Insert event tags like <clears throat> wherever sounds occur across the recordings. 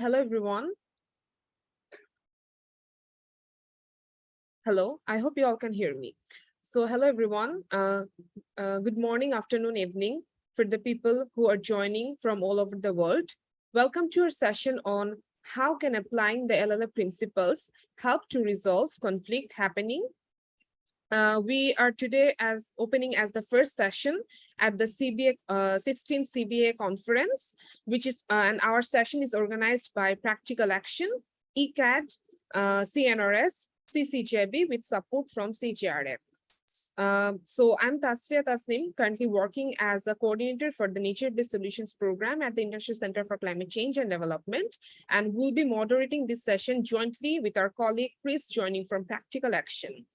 Hello, everyone. Hello, I hope you all can hear me. So hello, everyone. Uh, uh, good morning, afternoon, evening for the people who are joining from all over the world. Welcome to our session on how can applying the LLA principles help to resolve conflict happening uh, we are today as opening as the first session at the CBA uh, 16th CBA conference, which is uh, and our session is organized by Practical Action, ICCAD, uh, CNRS, CCJB with support from CJRF. Um, so I'm Tasfia Tasnim, currently working as a coordinator for the Nature-Based Solutions Program at the International Center for Climate Change and Development, and will be moderating this session jointly with our colleague Chris joining from Practical Action.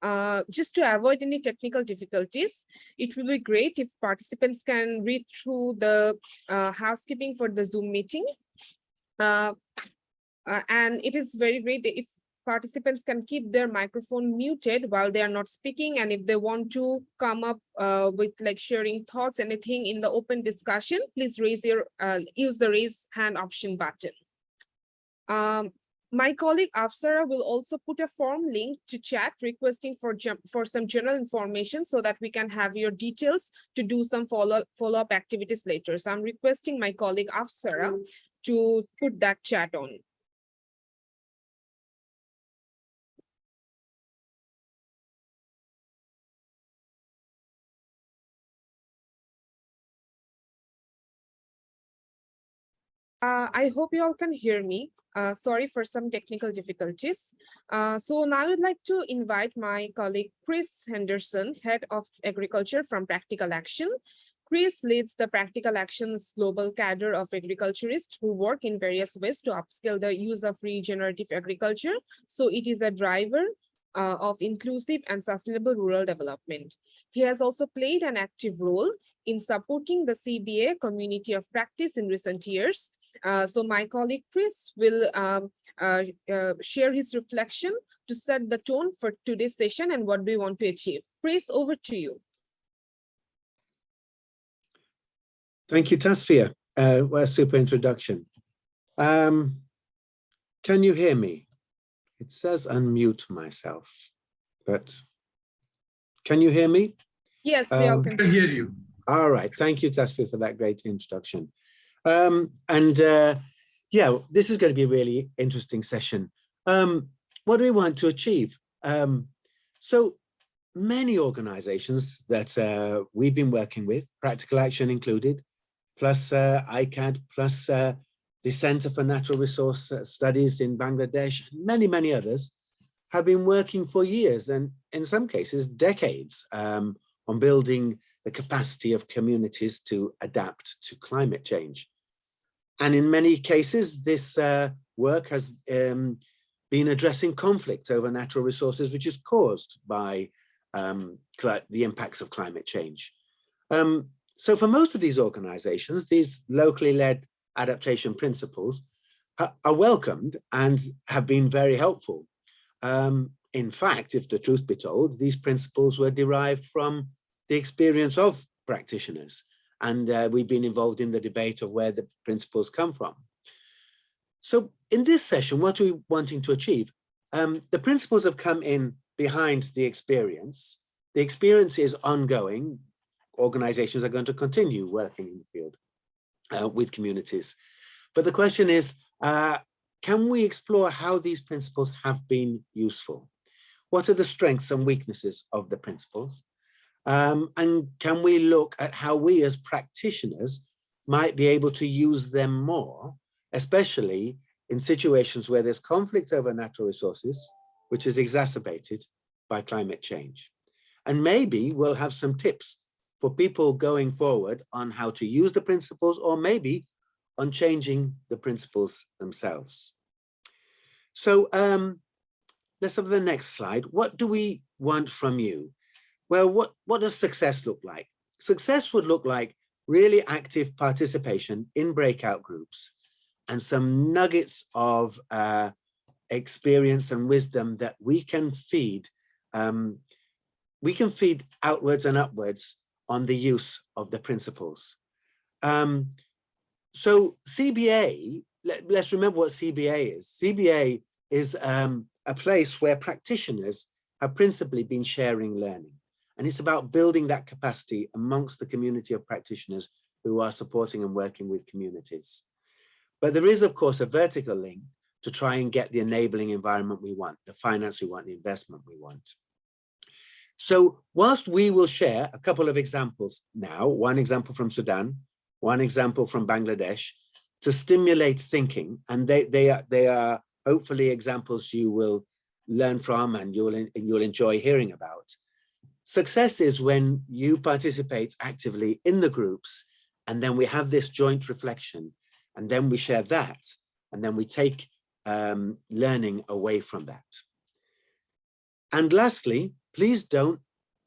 Uh, just to avoid any technical difficulties, it will be great if participants can read through the uh, housekeeping for the Zoom meeting. Uh, uh and it is very great if participants can keep their microphone muted while they are not speaking. And if they want to come up uh, with like sharing thoughts, anything in the open discussion, please raise your, use the raise hand option button. Um, my colleague Afsara will also put a form link to chat requesting for, for some general information so that we can have your details to do some follow, follow up activities later. So I'm requesting my colleague Afsara mm. to put that chat on. Uh, I hope you all can hear me. Uh, sorry for some technical difficulties. Uh, so now I would like to invite my colleague Chris Henderson, Head of Agriculture from Practical Action. Chris leads the Practical Action's global cadre of agriculturists who work in various ways to upscale the use of regenerative agriculture. So it is a driver uh, of inclusive and sustainable rural development. He has also played an active role in supporting the CBA community of practice in recent years so my colleague Chris will um, uh, uh, share his reflection to set the tone for today's session and what we want to achieve. Chris, over to you. Thank you, Tasfia. Uh, what a super introduction. Um, can you hear me? It says unmute myself, but can you hear me? Yes, we um, can hear you. All right. Thank you, Tasfia, for that great introduction. Um, and uh, yeah, this is going to be a really interesting session. Um, what do we want to achieve? Um, so many organizations that uh, we've been working with, Practical Action included, plus uh, ICCAD, plus uh, the Center for Natural Resource Studies in Bangladesh, many, many others, have been working for years and in some cases decades um, on building the capacity of communities to adapt to climate change. And in many cases, this uh, work has um, been addressing conflict over natural resources, which is caused by um, the impacts of climate change. Um, so for most of these organizations, these locally led adaptation principles are welcomed and have been very helpful. Um, in fact, if the truth be told, these principles were derived from the experience of practitioners. And uh, we've been involved in the debate of where the principles come from. So in this session, what are we wanting to achieve? Um, the principles have come in behind the experience. The experience is ongoing. Organizations are going to continue working in the field uh, with communities. But the question is, uh, can we explore how these principles have been useful? What are the strengths and weaknesses of the principles? Um, and can we look at how we as practitioners might be able to use them more, especially in situations where there's conflict over natural resources, which is exacerbated by climate change. And maybe we'll have some tips for people going forward on how to use the principles or maybe on changing the principles themselves. So um, let's have the next slide. What do we want from you? Well, what, what does success look like? Success would look like really active participation in breakout groups and some nuggets of uh, experience and wisdom that we can feed um, we can feed outwards and upwards on the use of the principles. Um, so CBA let, us remember what CBA is. CBA is um, a place where practitioners have principally been sharing learning. And it's about building that capacity amongst the community of practitioners who are supporting and working with communities. But there is, of course, a vertical link to try and get the enabling environment we want, the finance we want, the investment we want. So whilst we will share a couple of examples now, one example from Sudan, one example from Bangladesh, to stimulate thinking, and they, they, are, they are hopefully examples you will learn from and you'll, and you'll enjoy hearing about. Success is when you participate actively in the groups, and then we have this joint reflection, and then we share that, and then we take um, learning away from that. And lastly, please don't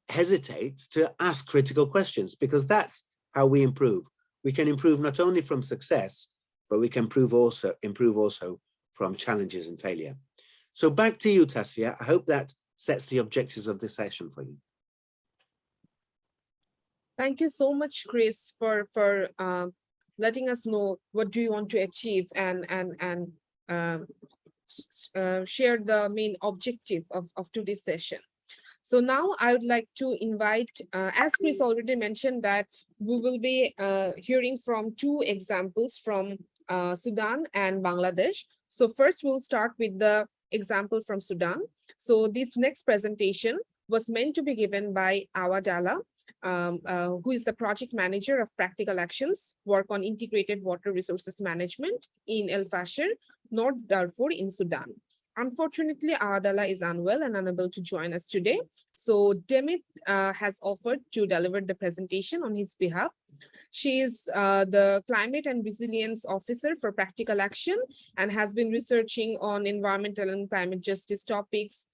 hesitate to ask critical questions because that's how we improve. We can improve not only from success, but we can improve also, improve also from challenges and failure. So back to you, Tasfia. I hope that sets the objectives of this session for you. Thank you so much, Chris, for for uh, letting us know what do you want to achieve and and and um, uh, share the main objective of, of today's session. So now I would like to invite, uh, as Chris already mentioned that we will be uh, hearing from two examples from uh, Sudan and Bangladesh. So first we'll start with the example from Sudan. So this next presentation was meant to be given by Awa Dalla, um, uh, who is the project manager of practical actions, work on integrated water resources management in El Fasher, North Darfur in Sudan. Unfortunately, Awa Dalla is unwell and unable to join us today. So Demit uh, has offered to deliver the presentation on his behalf. She is uh, the Climate and Resilience Officer for Practical Action and has been researching on environmental and climate justice topics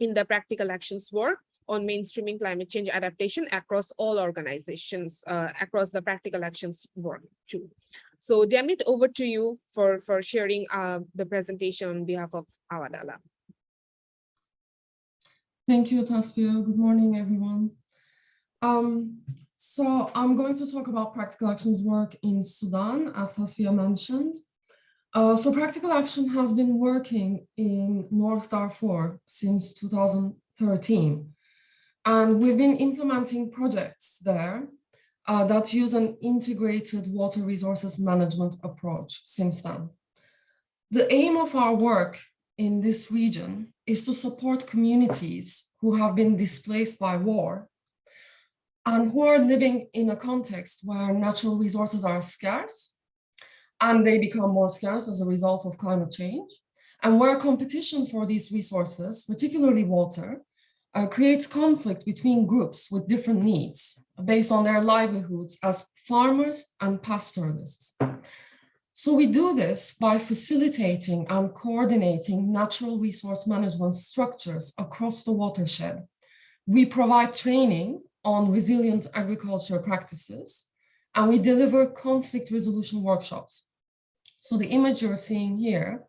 in the practical actions work on mainstreaming climate change adaptation across all organizations, uh, across the practical actions work too. So Demit, over to you for, for sharing uh, the presentation on behalf of Awa Dalla. Thank you, Tasfia. Good morning, everyone. Um, so I'm going to talk about practical actions work in Sudan, as Tasfia mentioned. Uh, so practical action has been working in North Darfur since 2013. And we've been implementing projects there uh, that use an integrated water resources management approach since then. The aim of our work in this region is to support communities who have been displaced by war and who are living in a context where natural resources are scarce and they become more scarce as a result of climate change and where competition for these resources, particularly water, uh, creates conflict between groups with different needs based on their livelihoods as farmers and pastoralists. So we do this by facilitating and coordinating natural resource management structures across the watershed. We provide training on resilient agriculture practices, and we deliver conflict resolution workshops. So the image you're seeing here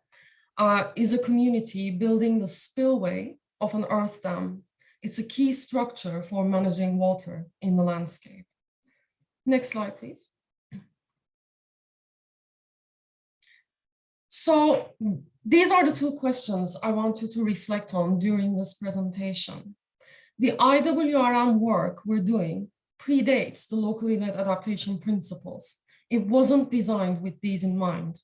uh, is a community building the spillway of an earth dam it's a key structure for managing water in the landscape. Next slide, please. So these are the two questions I want you to reflect on during this presentation. The IWRM work we're doing predates the locally led adaptation principles. It wasn't designed with these in mind.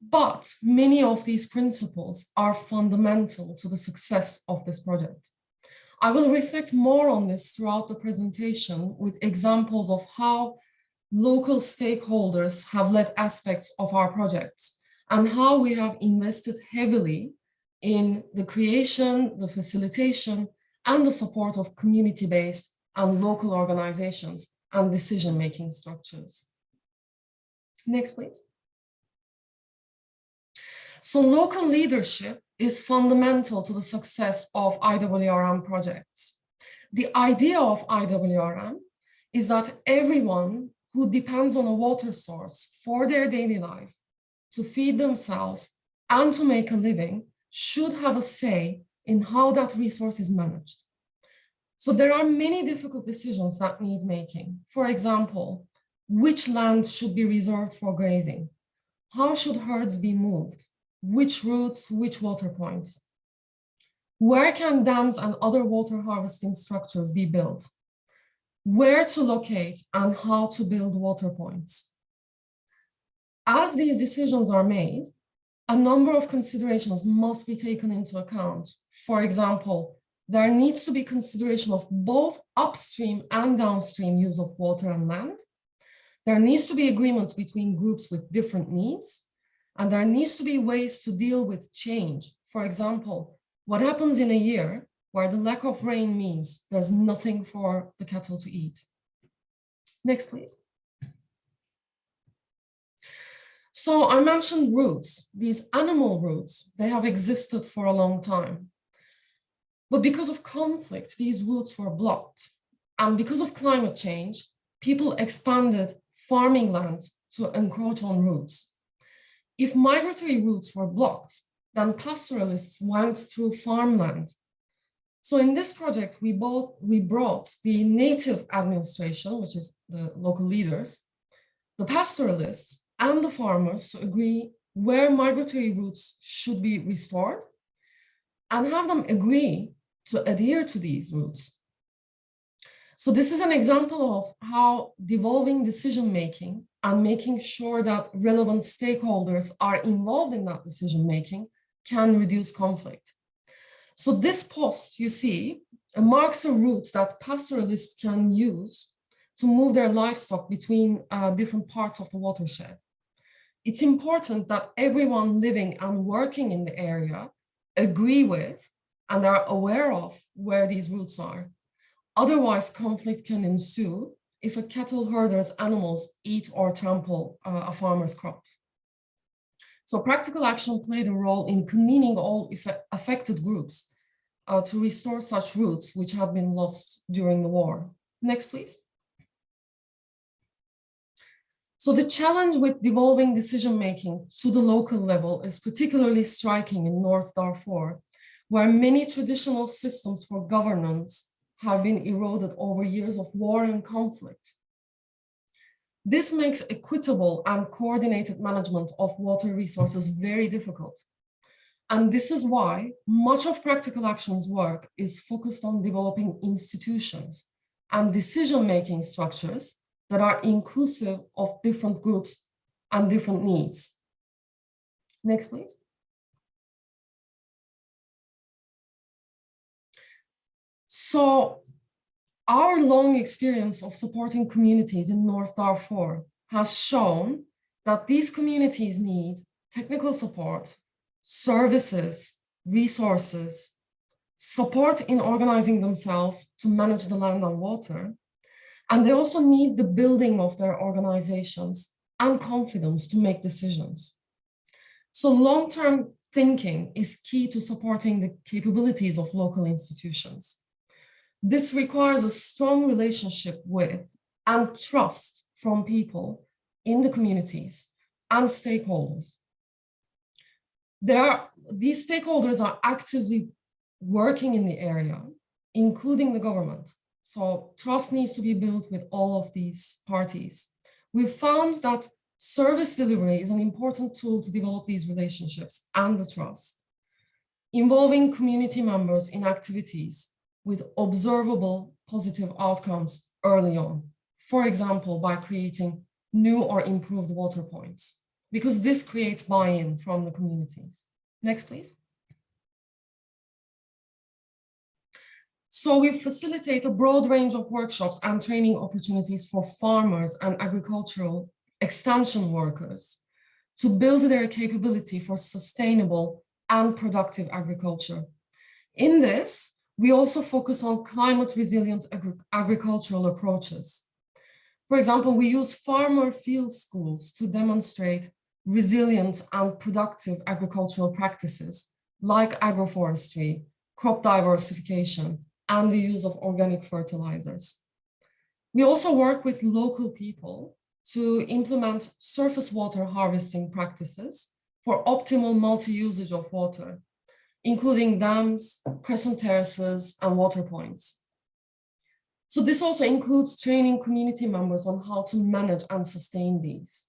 But many of these principles are fundamental to the success of this project. I will reflect more on this throughout the presentation with examples of how local stakeholders have led aspects of our projects and how we have invested heavily in the creation, the facilitation, and the support of community-based and local organizations and decision-making structures. Next, please. So local leadership is fundamental to the success of IWRM projects. The idea of IWRM is that everyone who depends on a water source for their daily life to feed themselves and to make a living should have a say in how that resource is managed. So there are many difficult decisions that need making. For example, which land should be reserved for grazing? how should herds be moved? Which routes, which water points? Where can dams and other water harvesting structures be built? Where to locate and how to build water points? As these decisions are made, a number of considerations must be taken into account. For example, there needs to be consideration of both upstream and downstream use of water and land. There needs to be agreements between groups with different needs, and there needs to be ways to deal with change. For example, what happens in a year where the lack of rain means there's nothing for the cattle to eat. Next, please. So I mentioned routes, these animal routes, they have existed for a long time. But because of conflict, these routes were blocked. And because of climate change, people expanded farming land to encroach on routes. If migratory routes were blocked, then pastoralists went through farmland. So in this project, we both we brought the native administration, which is the local leaders, the pastoralists, and the farmers to agree where migratory routes should be restored and have them agree to adhere to these routes. So this is an example of how devolving decision-making and making sure that relevant stakeholders are involved in that decision-making can reduce conflict. So this post you see marks a route that pastoralists can use to move their livestock between uh, different parts of the watershed. It's important that everyone living and working in the area agree with and are aware of where these routes are. Otherwise, conflict can ensue if a cattle herder's animals eat or trample uh, a farmer's crops. So practical action played a role in convening all affected groups uh, to restore such routes which had been lost during the war. Next, please. So the challenge with devolving decision-making to the local level is particularly striking in North Darfur, where many traditional systems for governance have been eroded over years of war and conflict. This makes equitable and coordinated management of water resources very difficult. And this is why much of practical actions work is focused on developing institutions and decision-making structures that are inclusive of different groups and different needs. Next, please. So our long experience of supporting communities in North Darfur has shown that these communities need technical support, services, resources, support in organizing themselves to manage the land and water. And they also need the building of their organizations and confidence to make decisions. So long-term thinking is key to supporting the capabilities of local institutions. This requires a strong relationship with and trust from people in the communities and stakeholders. There are, these stakeholders are actively working in the area, including the government. So trust needs to be built with all of these parties. We've found that service delivery is an important tool to develop these relationships and the trust. Involving community members in activities with observable positive outcomes early on. For example, by creating new or improved water points, because this creates buy-in from the communities. Next, please. So we facilitate a broad range of workshops and training opportunities for farmers and agricultural extension workers to build their capability for sustainable and productive agriculture. In this, we also focus on climate resilient agri agricultural approaches. For example, we use farmer field schools to demonstrate resilient and productive agricultural practices like agroforestry, crop diversification, and the use of organic fertilizers. We also work with local people to implement surface water harvesting practices for optimal multi-usage of water including dams, crescent terraces, and water points. So this also includes training community members on how to manage and sustain these.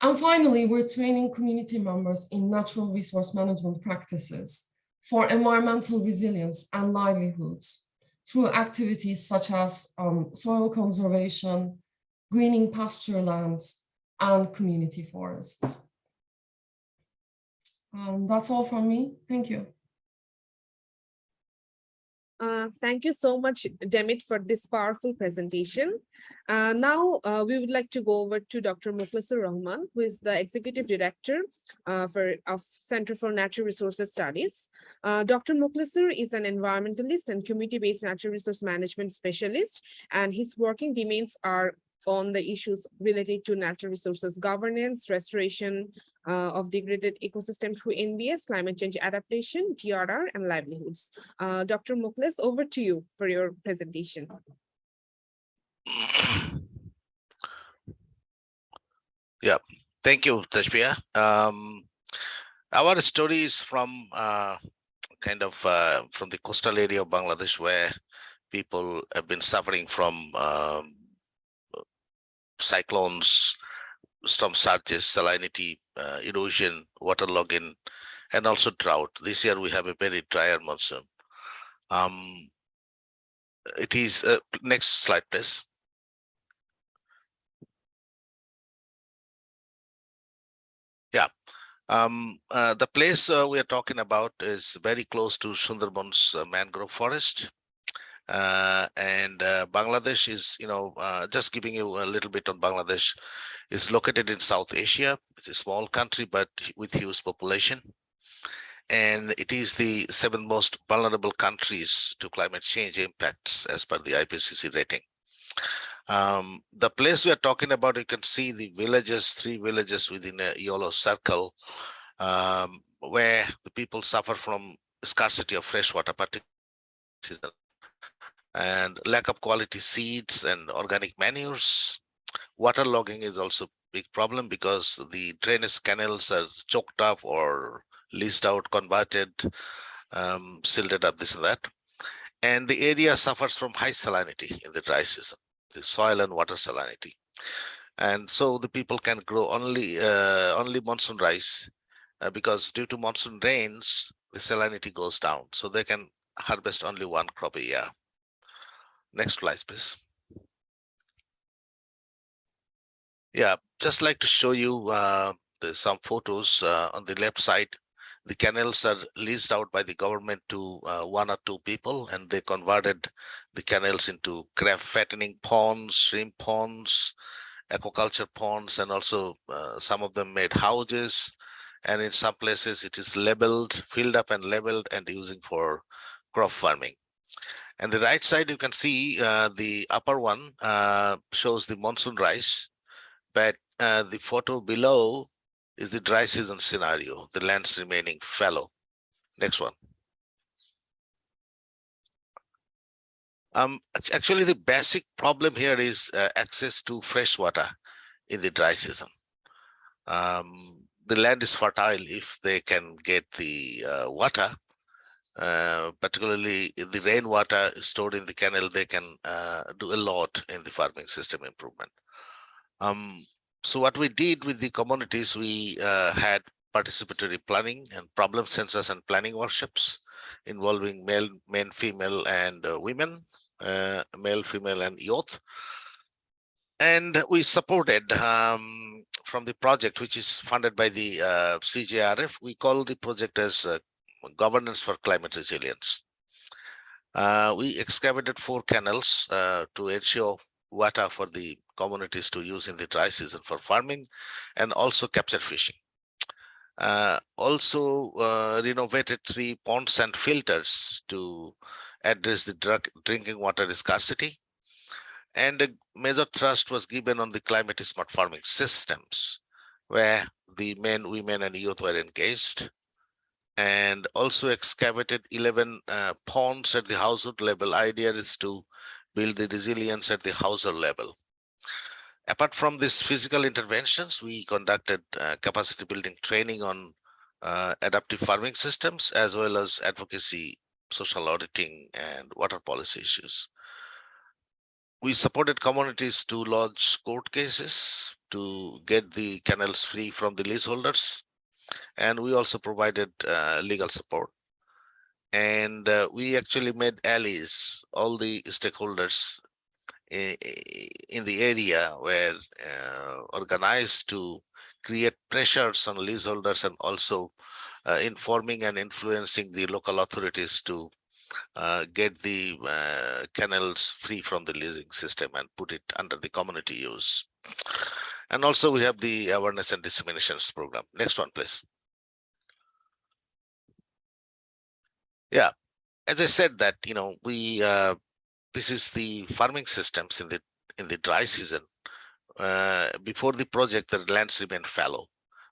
And finally, we're training community members in natural resource management practices for environmental resilience and livelihoods through activities such as um, soil conservation, greening pasture lands, and community forests. And that's all from me. Thank you. Uh, thank you so much, Demit, for this powerful presentation. Uh, now, uh, we would like to go over to Dr. Mukhlisur Rahman, who is the Executive Director uh, for, of Center for Natural Resources Studies. Uh, Dr. Mukhlisur is an environmentalist and community-based natural resource management specialist, and his working domains are on the issues related to natural resources governance, restoration uh, of degraded ecosystem through NBS, climate change adaptation, DRR, and livelihoods. Uh, Dr. Mukhlis, over to you for your presentation. <clears throat> Yeah, thank you, Tasfia. Um, our story is from uh, kind of uh, from the coastal area of Bangladesh where people have been suffering from um, cyclones, storm surges, salinity, uh, erosion, waterlogging, and also drought. This year we have a very drier monsoon. Um, it is, uh, next slide, please. Yeah, um, uh, the place uh, we are talking about is very close to Sundarbans uh, mangrove forest. Uh, and uh, Bangladesh is, you know, uh, just giving you a little bit on Bangladesh, is located in South Asia. It's a small country, but with huge population. And it is the seven most vulnerable countries to climate change impacts as per the IPCC rating. Um, the place we are talking about, you can see the villages, three villages within a yellow circle, um, where the people suffer from scarcity of fresh water, particularly and lack of quality seeds and organic manures. Waterlogging is also a big problem because the drainage canals are choked up or leased out, converted, um, silted up, this and that. And the area suffers from high salinity in the dry season the soil and water salinity. And so the people can grow only uh, only monsoon rice uh, because due to monsoon rains, the salinity goes down. So they can harvest only one crop a year. Next slide, please. Yeah, just like to show you uh, the, some photos uh, on the left side. The canals are leased out by the government to uh, one or two people, and they converted the canals into crab fattening ponds, shrimp ponds, aquaculture ponds, and also uh, some of them made houses. And in some places it is labeled, filled up and labeled and using for crop farming. And the right side, you can see uh, the upper one uh, shows the monsoon rice, but uh, the photo below is the dry season scenario, the lands remaining fallow. Next one. Um, actually, the basic problem here is uh, access to fresh water in the dry season. Um, the land is fertile if they can get the uh, water, uh, particularly the rainwater stored in the canal, they can uh, do a lot in the farming system improvement. Um, so what we did with the communities, we uh, had participatory planning and problem census and planning workshops involving male, men, female, and uh, women uh, male, female, and youth. And we supported um, from the project, which is funded by the CJRF, we call the project as Governance for Climate Resilience. Uh, we excavated four canals uh, to ensure water for the communities to use in the dry season for farming and also capture fishing. Uh, also uh, renovated three ponds and filters to address the drug, drinking water scarcity. And a major thrust was given on the climate smart farming systems, where the men, women, and youth were engaged. And also excavated 11 uh, ponds at the household level. Idea is to build the resilience at the household level. Apart from these physical interventions, we conducted uh, capacity building training on uh, adaptive farming systems as well as advocacy social auditing and water policy issues. we supported communities to lodge court cases to get the canals free from the leaseholders. And we also provided uh, legal support. And uh, we actually made allies, all the stakeholders in the area were uh, organized to create pressures on leaseholders and also uh, informing and influencing the local authorities to uh, get the uh, canals free from the leasing system and put it under the community use. And also we have the awareness and disseminations program. Next one, please. Yeah, as I said that, you know, we, uh, this is the farming systems in the, in the dry season. Uh, before the project, the lands remained fallow.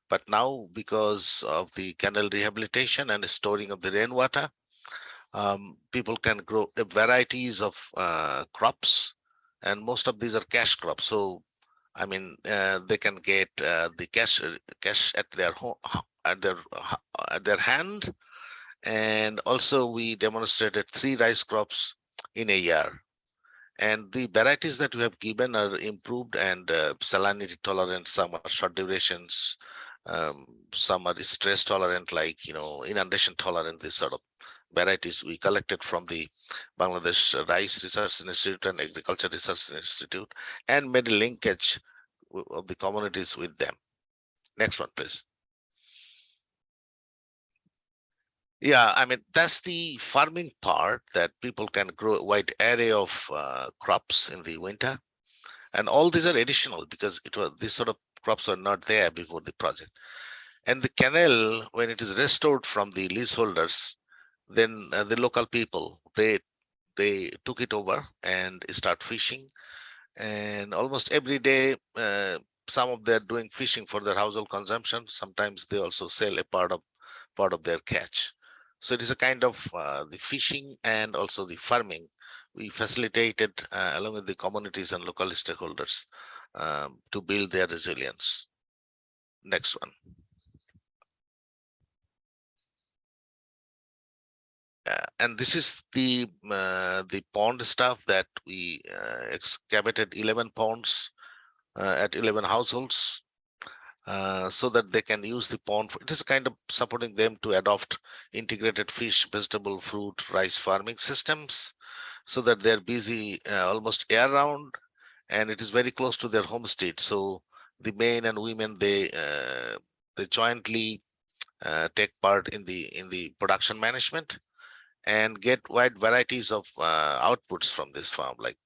But now because of the canal rehabilitation and storing of the rainwater, um, people can grow varieties of uh, crops and most of these are cash crops. So, I mean, uh, they can get uh, the cash uh, cash at their home, at their at their hand. And also we demonstrated three rice crops in a year. And the varieties that we have given are improved and uh, salinity tolerant, some are short durations, um, some are stress tolerant, like, you know, inundation tolerant, this sort of varieties we collected from the Bangladesh Rice Research Institute and Agriculture Research Institute and made a linkage of the communities with them. Next one, please. Yeah, I mean, that's the farming part that people can grow a wide array of uh, crops in the winter. And all these are additional because it was these sort of crops were not there before the project. And the canal, when it is restored from the leaseholders, then uh, the local people, they they took it over and start fishing. And almost every day, uh, some of them are doing fishing for their household consumption. Sometimes they also sell a part of part of their catch. So it is a kind of uh, the fishing and also the farming. We facilitated uh, along with the communities and local stakeholders um, to build their resilience. Next one. And this is the uh, the pond stuff that we uh, excavated 11 ponds uh, at 11 households uh, so that they can use the pond. For, it is kind of supporting them to adopt integrated fish, vegetable, fruit, rice farming systems so that they're busy uh, almost year round and it is very close to their homestead. So the men and women, they uh, they jointly uh, take part in the in the production management and get wide varieties of uh, outputs from this farm, like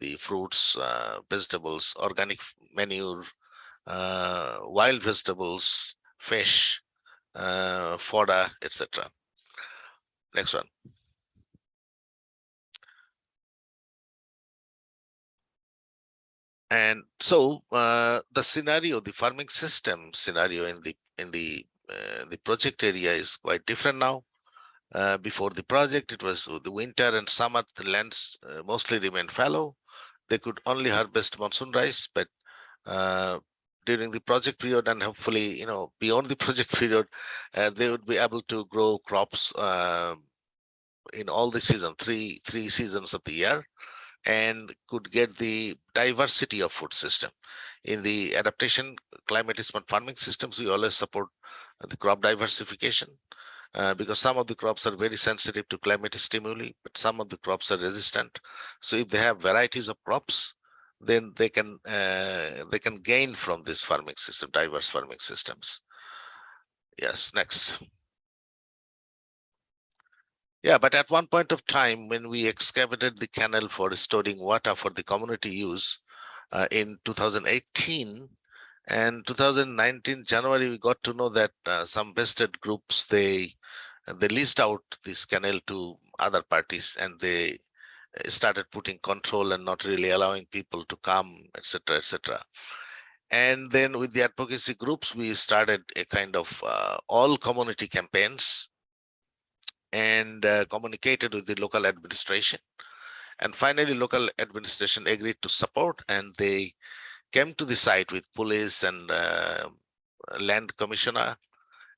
the fruits, uh, vegetables, organic manure, uh, wild vegetables, fish, uh, fodder, etc. Next one. And so uh, the scenario, the farming system scenario in the in the uh, the project area is quite different now. Uh, before the project, it was the winter and summer, the lands uh, mostly remained fallow. They could only harvest monsoon rice, but uh, during the project period and hopefully, you know, beyond the <laughs> project period, uh, they would be able to grow crops uh, in all the season, three three seasons of the year, and could get the diversity of food system. In the adaptation climate smart farming systems, we always support the crop diversification uh, because some of the crops are very sensitive to climate stimuli, but some of the crops are resistant. So if they have varieties of crops, then they can uh, they can gain from this farming system, diverse farming systems. Yes, next. Yeah, but at one point of time, when we excavated the canal for storing water for the community use uh, in 2018 and 2019 January, we got to know that uh, some vested groups they they leased out this canal to other parties and they started putting control and not really allowing people to come, etc., etc. And then with the advocacy groups, we started a kind of uh, all community campaigns and uh, communicated with the local administration. And finally, local administration agreed to support and they came to the site with police and uh, land commissioner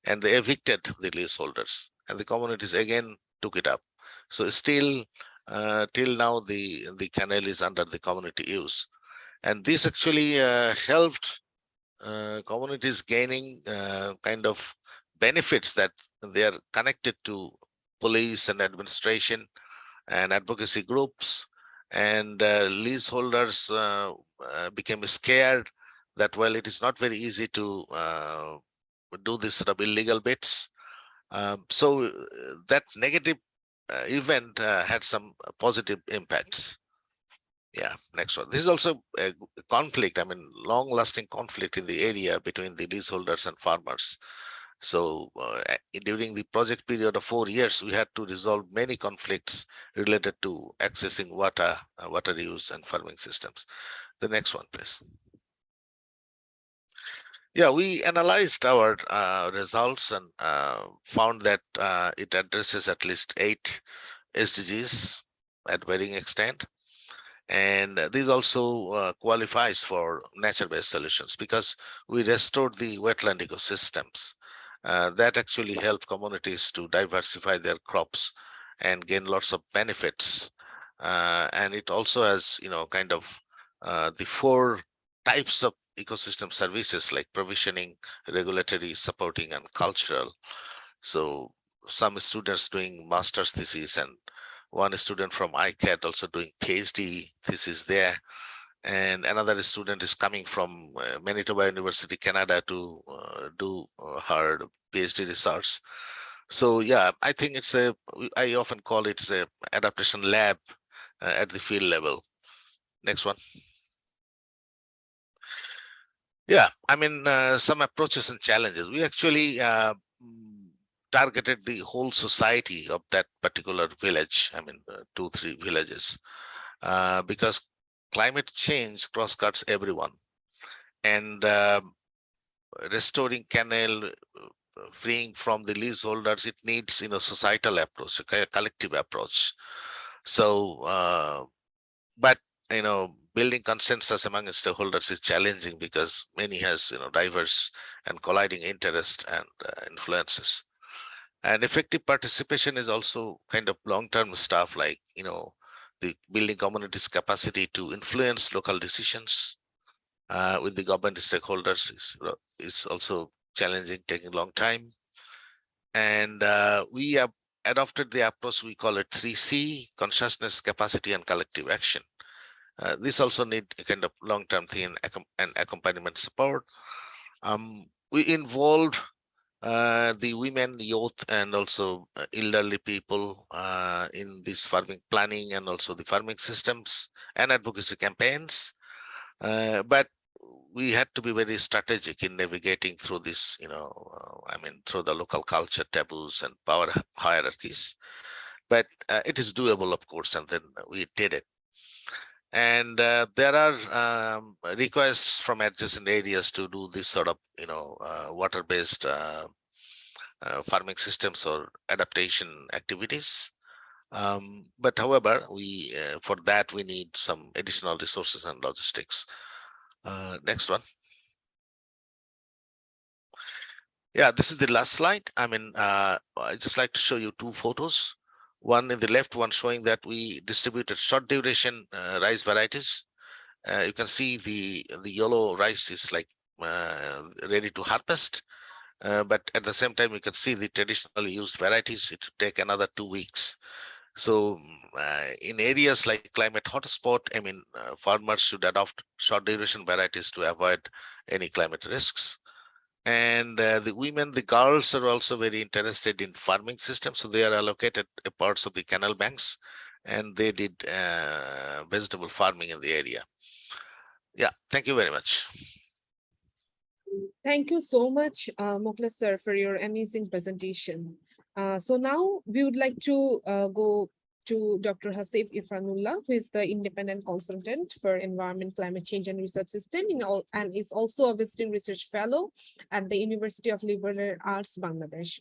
and they evicted the leaseholders and the communities again took it up. So still uh, till now the the canal is under the community use and this actually uh, helped uh, communities gaining uh, kind of benefits that they are connected to police and administration and advocacy groups and uh, leaseholders uh, uh, became scared that well it is not very easy to uh, do this sort of illegal bits um, so uh, that negative uh, event had some positive impacts. Yeah next one. This is also a conflict i mean long lasting conflict in the area between the leaseholders and farmers so uh, during the project period of four years, we had to resolve many conflicts related to accessing water, uh, water use and farming systems. The next one, please. Yeah, we analyzed our uh, results and uh, found that uh, it addresses at least eight SDGs at varying extent. And this also uh, qualifies for nature-based solutions because we restored the wetland ecosystems uh, that actually help communities to diversify their crops and gain lots of benefits. Uh, and it also has, you know, kind of uh, the four types of ecosystem services like provisioning, regulatory, supporting, and cultural. So some students doing master's thesis and one student from ICCAD also doing PhD thesis there and another student is coming from uh, Manitoba University, Canada to uh, do uh, her PhD research. So yeah, I think it's a, I often call it a adaptation lab uh, at the field level. Next one. Yeah, I mean, uh, some approaches and challenges. We actually uh, targeted the whole society of that particular village. I mean, two, three villages, because climate change cross-cuts everyone. And uh, restoring canal uh, freeing from the leaseholders it needs you know societal approach a collective approach. So uh, but you know building consensus among stakeholders is challenging because many has you know diverse and colliding interest and uh, influences. And effective participation is also kind of long-term stuff like you know the building community's capacity to influence local decisions uh, with the government stakeholders is, is also challenging, taking a long time. And uh, we have adopted the approach we call it 3C, consciousness, capacity, and collective action. Uh, this also need a kind of long-term thing and accompaniment support. Um, we involved uh, the women, youth, and also uh, elderly people uh, in this farming planning and also the farming systems and advocacy campaigns. Uh, but we had to be very strategic in navigating through this, you know, uh, I mean, through the local culture taboos and power hierarchies. But it is doable, of course, and then we did it and uh, there are um, requests from adjacent areas to do this sort of you know uh, water based uh, uh, farming systems or adaptation activities. Um, but however we uh, for that we need some additional resources and logistics. Uh, next one. Yeah this is the last slide. I mean i just like to show you two photos one in the left one showing that we distributed short duration uh, rice varieties. Uh, you can see the the yellow rice is like uh, ready to harvest. Uh, but at the same time, you can see the traditionally used varieties, it take another two weeks. So uh, in areas like climate hotspot, I mean, uh, farmers should adopt short duration varieties to avoid any climate risks and uh, the women the girls are also very interested in farming systems so they are allocated parts of the canal banks and they did uh, vegetable farming in the area. Yeah thank you very much. Thank you so much uh, sir for your amazing presentation. Uh, so now we would like to uh, go to Dr. Haseeb Irfanullah, who is the independent consultant for environment, climate change and research system in all, and is also a visiting research fellow at the University of Liberal Arts, Bangladesh.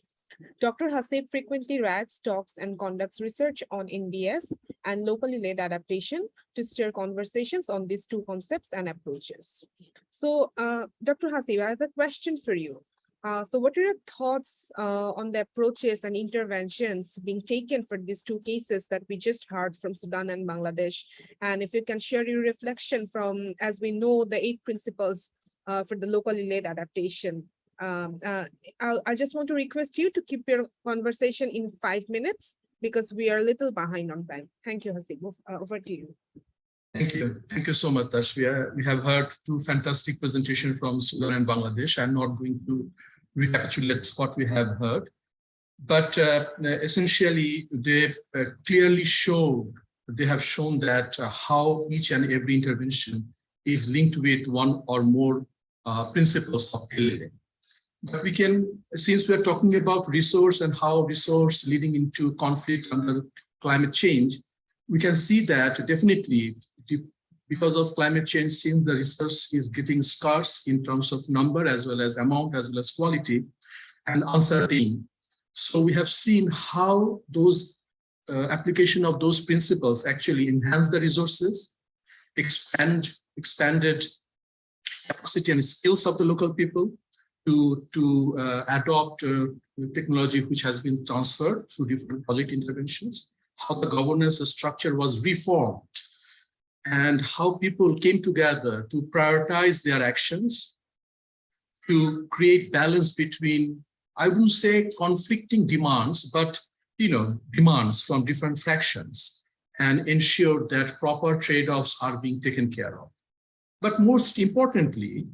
Dr. Haseeb frequently writes, talks, and conducts research on NBS and locally led adaptation to steer conversations on these two concepts and approaches. So, uh, Dr. Haseeb, I have a question for you. Uh, so what are your thoughts uh, on the approaches and interventions being taken for these two cases that we just heard from Sudan and Bangladesh? And if you can share your reflection from, as we know, the eight principles uh, for the locally led adaptation. Um, uh, I, just want to request you to keep your conversation in five minutes because we are a little behind on time. Thank you, Haseeb. Uh, Over to you. Thank you. Thank you so much, Tasfia. We have heard two fantastic presentations from Sudan and Bangladesh. I'm not going to recapitulate what we have heard. But uh, essentially, they uh, clearly showed, they have shown that uh, how each and every intervention is linked with one or more uh, principles of LLA. But we can, since we're talking about resource and how resource leading into conflict under climate change, we can see that definitely because of climate change, since the resource is getting scarce in terms of number as well as amount as well as quality and uncertain. So we have seen how those uh, application of those principles actually enhance the resources, expand expanded capacity and skills of the local people to to uh, adopt uh, technology which has been transferred through different project interventions how the governance structure was reformed and how people came together to prioritize their actions to create balance between, I wouldn't say conflicting demands, but you know, demands from different fractions and ensure that proper trade-offs are being taken care of. But most importantly,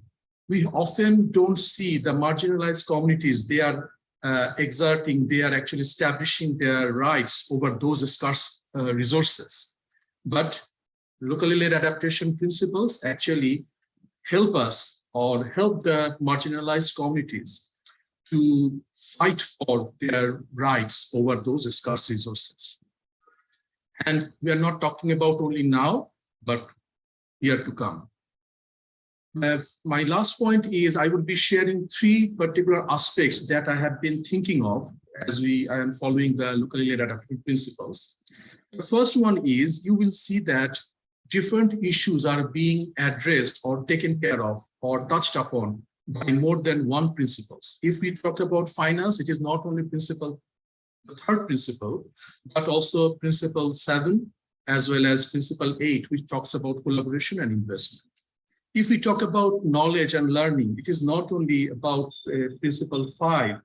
we often don't see the marginalized communities, they are uh, exerting, they are actually establishing their rights over those scarce uh, resources. But locally led adaptation principles actually help us or help the marginalized communities to fight for their rights over those scarce resources. And we are not talking about only now, but year to come. Uh, my last point is I would be sharing three particular aspects that I have been thinking of as we I am following the locally led adaptation principles. The first one is you will see that different issues are being addressed or taken care of or touched upon by more than one principles. If we talk about finance, it is not only principle, the third principle, but also principle seven, as well as principle eight, which talks about collaboration and investment. If we talk about knowledge and learning, it is not only about uh, principle five,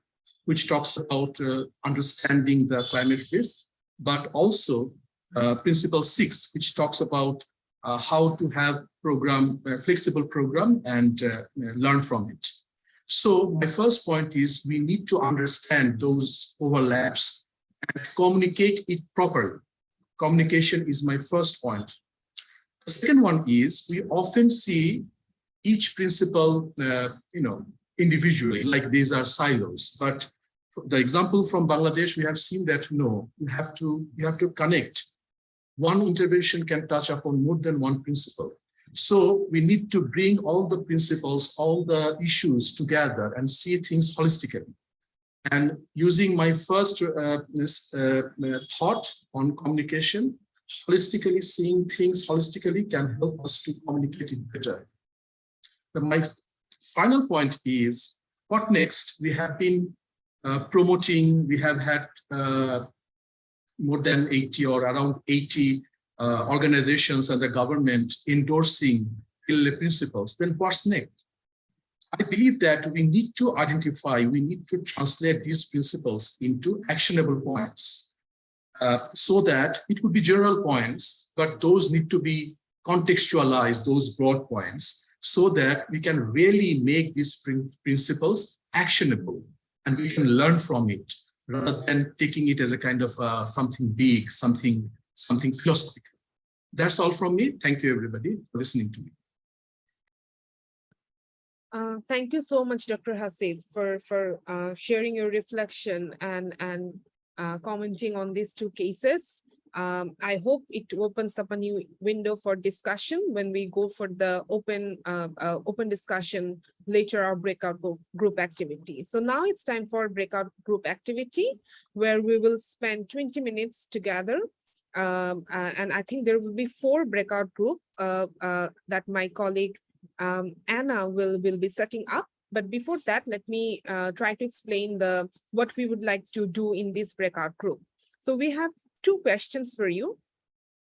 which talks about uh, understanding the climate risk, but also uh, principle six, which talks about uh, how to have program, uh, flexible program and uh, learn from it. So my first point is we need to understand those overlaps and communicate it properly. Communication is my first point. The second one is we often see each principle, uh, you know, individually, like these are silos. But the example from Bangladesh, we have seen that no, you have to you have to connect. One intervention can touch upon more than one principle. So we need to bring all the principles, all the issues together and see things holistically. And using my first uh, this, uh, thought on communication, holistically seeing things holistically can help us to communicate it better. The, my final point is what next? We have been uh, promoting, we have had uh, more than 80 or around 80 uh, organizations and the government endorsing LLA principles, then what's next? I believe that we need to identify, we need to translate these principles into actionable points uh, so that it would be general points, but those need to be contextualized, those broad points, so that we can really make these principles actionable and we can learn from it rather than taking it as a kind of uh, something big, something, something philosophical. That's all from me. Thank you, everybody, for listening to me. Uh, thank you so much, Dr. Haseeb, for for uh, sharing your reflection and and uh, commenting on these two cases. Um, I hope it opens up a new window for discussion when we go for the open uh, uh, open discussion later our breakout group activity. So now it's time for breakout group activity where we will spend 20 minutes together. Um, uh, and I think there will be four breakout group uh, uh, that my colleague um, Anna will, will be setting up But before that, let me uh, try to explain the what we would like to do in this breakout group. So we have two questions for you.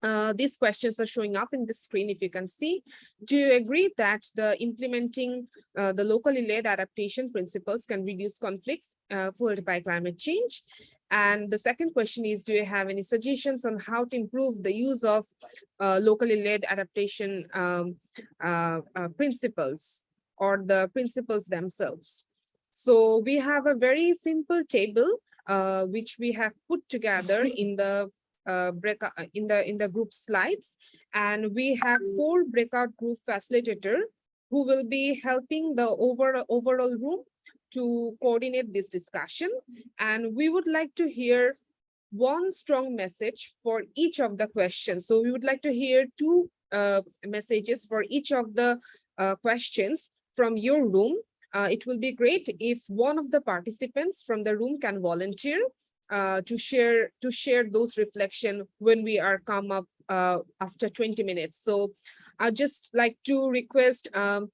Uh, these questions are showing up in the screen if you can see. Do you agree that the implementing uh, the locally led adaptation principles can reduce conflicts uh, fueled by climate change? And the second question is, do you have any suggestions on how to improve the use of uh, locally led adaptation um, uh, uh, principles or the principles themselves? So we have a very simple table uh, which we have put together in the uh, break uh, in the in the group slides. And we have four breakout group facilitator who will be helping the over overall room to coordinate this discussion. And we would like to hear one strong message for each of the questions. So we would like to hear two uh, messages for each of the uh, questions from your room uh, it will be great if one of the participants from the room can volunteer uh, to share to share those reflection when we are come up uh, after 20 minutes. So I'd just like to request um,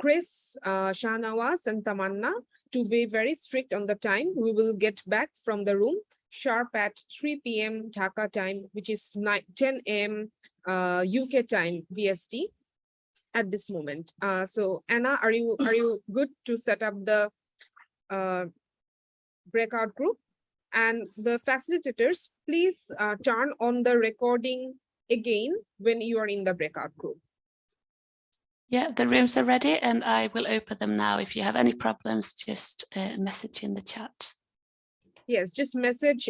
Chris, uh, Shahnawaz and Tamanna to be very strict on the time. We will get back from the room sharp at 3 p.m. Dhaka time, which is 9, 10 a.m. Uh, UK time BST at this moment. Uh, so Anna, are you are you good to set up the uh, breakout group? And the facilitators, please uh, turn on the recording again when you are in the breakout group. Yeah, the rooms are ready and I will open them now. If you have any problems, just uh, message in the chat. Yes, just message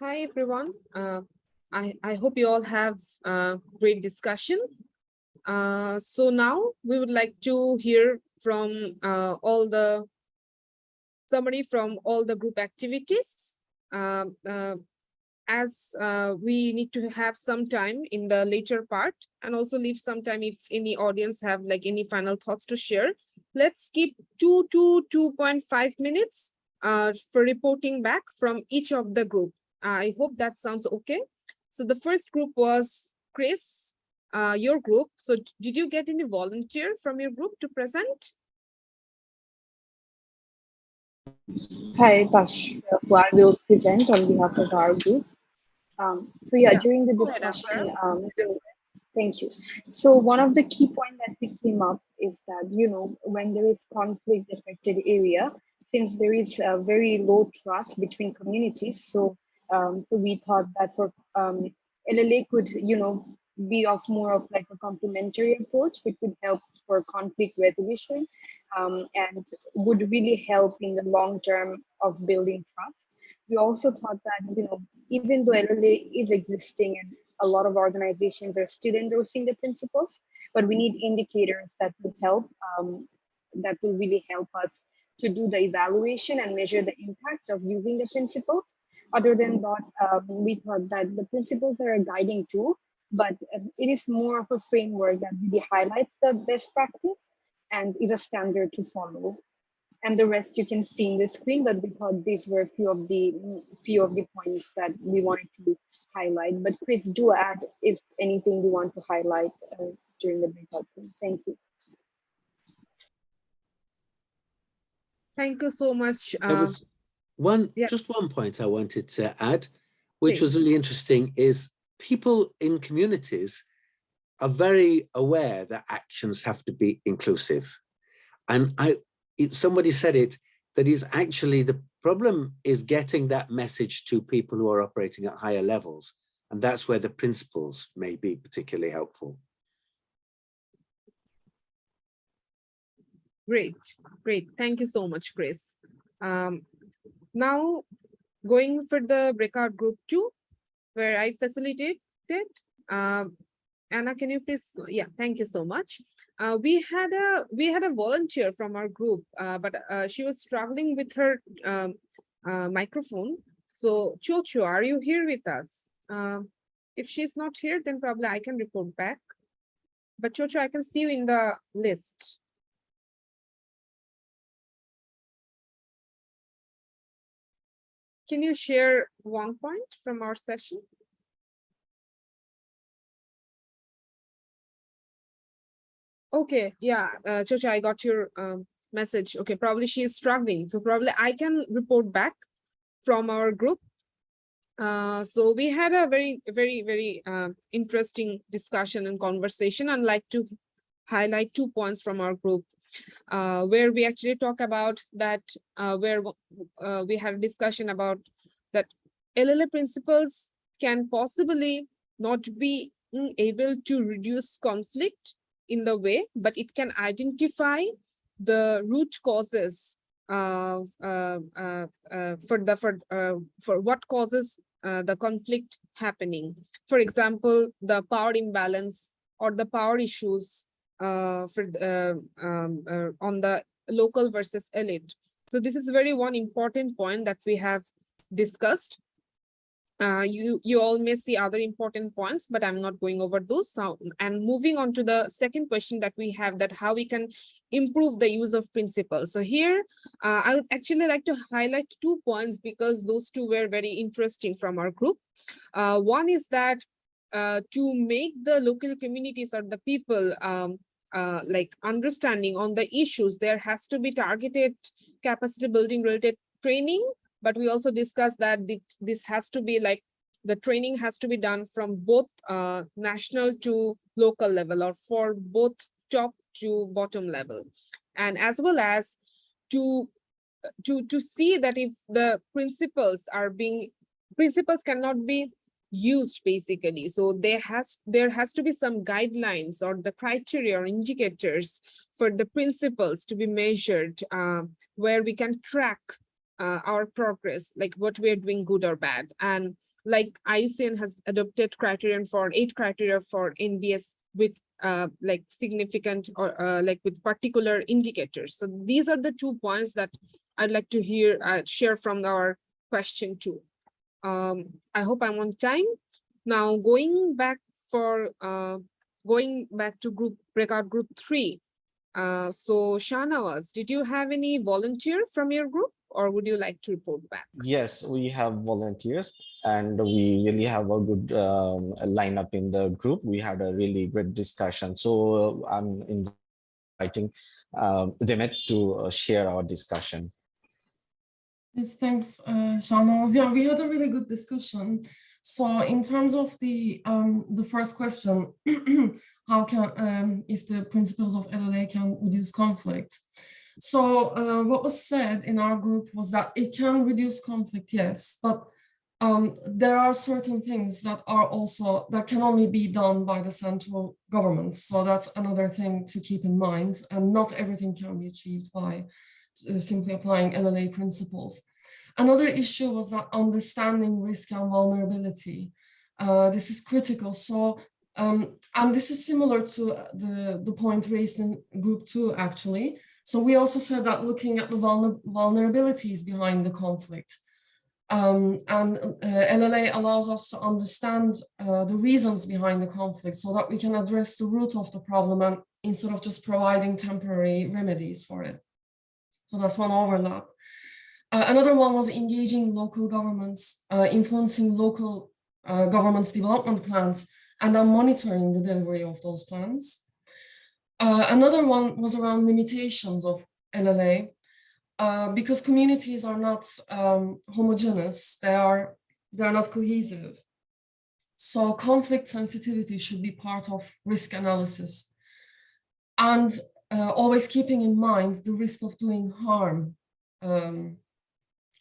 Hi, everyone. Uh, I, I hope you all have a great discussion. Uh, so now we would like to hear from uh, all the summary from all the group activities. Um, as uh, we need to have some time in the later part and also leave some time if any audience have like any final thoughts to share. Let's keep two to 2.5 minutes uh, for reporting back from each of the group. I hope that sounds okay. So the first group was Chris, uh, your group. So did you get any volunteer from your group to present? Hi, Tash. I will present on behalf of our group. Um, so yeah, Yeah, during the discussion, um, thank you. So one of the key points that we came up is that, you know, when there is conflict affected area, since there is a very low trust between communities, so um, so we thought that for um, LLA could, you know, be of more of like a complementary approach, which would help for conflict resolution um, and would really help in the long term of building trust. We also thought that, you know, even though LLA is existing and a lot of organizations are still endorsing the principles, but we need indicators that will help, um, that will really help us to do the evaluation and measure the impact of using the principles. Other than that, um, we thought that the principles are a guiding tool, but uh, it is more of a framework that really highlights the best practice and is a standard to follow. And the rest you can see in the screen, but we thought these were a few of the few of the points that we wanted to highlight. But Chris, do add if anything you want to highlight uh, during the breakout. Thank you. Thank you so much. There Uh, was one, yeah. just one point I wanted to add, which Please. was really interesting, is people in communities are very aware that actions have to be inclusive. And I, it, somebody said it, that is actually the problem is getting that message to people who are operating at higher levels. And that's where the principles may be particularly helpful. Great, great. Thank you so much, Chris. Um, now going for the breakout group two, where I facilitated. Um, Anna, can you please? go- Yeah, thank you so much. Uh, we had a we had a volunteer from our group, uh, but uh, she was struggling with her um, uh, microphone. So Chocho, are you here with us? Um, if she's not here, then probably I can report back. But Chocho, I can see you in the list. Can you share one point from our session? Okay, yeah, uh, Chocha, I got your um, message. Okay, probably she is struggling. So probably I can report back from our group. Uh, so we had a very, very, very uh, interesting discussion and conversation. I'd like to highlight two points from our group uh, where we actually talk about that, uh, where uh, we had a discussion about that LLA principles can possibly not be able to reduce conflict in the way, but it can identify the root causes uh, uh, uh, for the for uh, for what causes uh, the conflict happening. For example, the power imbalance or the power issues for the, uh, um, uh, on the local versus elite. So this is very one important point that we have discussed. Uh, you you all may see other important points, but I'm not going over those now. And moving on to the second question that we have that how we can improve the use of principles. So here, uh, I would actually like to highlight two points because those two were very interesting from our group. Uh, one is that uh, to make the local communities or the people um, uh, like understanding on the issues, there has to be targeted capacity building related training but we also discussed that this has to be like the training has to be done from both uh, national to local level or for both top to bottom level. And as well as to to to see that if the principles are being principles cannot be used basically so there has there has to be some guidelines or the criteria or indicators for the principles to be measured uh, where we can track uh, our progress, like what we're doing good or bad. And like IUCN has adopted criterion for eight criteria for NBS with uh, like significant or uh, like with particular indicators. So these are the two points that I'd like to hear uh, share from our question two. Um, I hope I'm on time. Now going back for uh, going back to group breakout group three. Uh, so Shahnawaz, did you have any volunteer from your group or would you like to report back? Yes, we have volunteers and we really have a good um, lineup in the group. We had a really great discussion. So uh, I'm inviting um, Demet to uh, share our discussion. Yes, thanks, uh, Shahnaz. Yeah, we had a really good discussion. So in terms of the um, the first question, <clears throat> how can um, if the principles of LLA can reduce conflict? So uh, what was said in our group was that it can reduce conflict, yes, but um, there are certain things that are also that can only be done by the central government. So that's another thing to keep in mind, and not everything can be achieved by simply applying LLA principles. Another issue was that understanding risk and vulnerability. Uh, this is critical. So, um, and this is similar to the, the point raised in group two, actually. So we also said that looking at the vulner vulnerabilities behind the conflict. Um, and uh, LLA allows us to understand uh, the reasons behind the conflict so that we can address the root of the problem and instead of just providing temporary remedies for it. So that's one overlap. Uh, another one was engaging local governments, uh, influencing local uh, governments' development plans, and then monitoring the delivery of those plans. Uh, another one was around limitations of LLA, uh, because communities are not um, homogeneous, they are, they are not cohesive. So conflict sensitivity should be part of risk analysis. And uh, always keeping in mind the risk of doing harm um,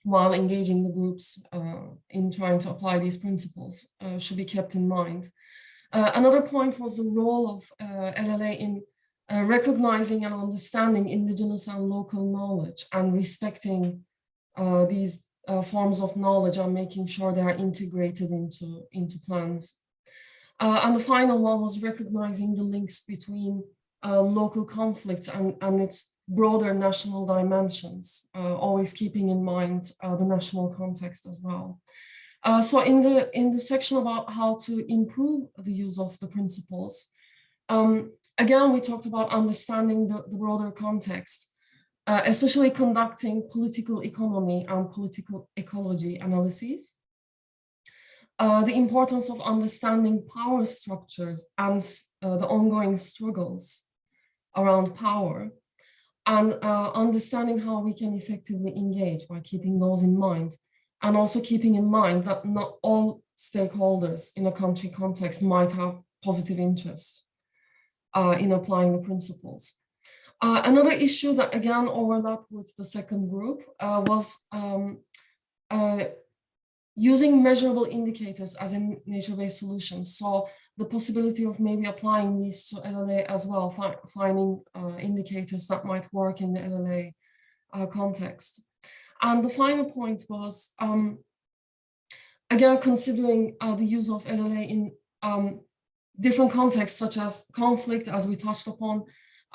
while engaging the groups uh, in trying to apply these principles uh, should be kept in mind. Uh, another point was the role of uh, LLA in uh, recognizing and understanding indigenous and local knowledge and respecting these forms of knowledge and making sure they are integrated into, into plans. and the final one was recognizing the links between uh, local conflicts and, and its broader national dimensions, uh, always keeping in mind uh, the national context as well. Uh, so in the, in the section about how to improve the use of the principles, um, again, we talked about understanding the, the broader context, uh, especially conducting political economy and political ecology analyses. Uh, the importance of understanding power structures and uh, the ongoing struggles around power and uh, understanding how we can effectively engage by keeping those in mind and also keeping in mind that not all stakeholders in a country context might have positive interest uh, in applying the principles. Uh, another issue that again overlapped with the second group uh, was um, uh, using measurable indicators as in nature-based solutions. So the possibility of maybe applying these to LLA as well, fi finding uh, indicators that might work in the LLA uh, context. And the final point was, um, again, considering uh, the use of LLA in um, different contexts, such as conflict, as we touched upon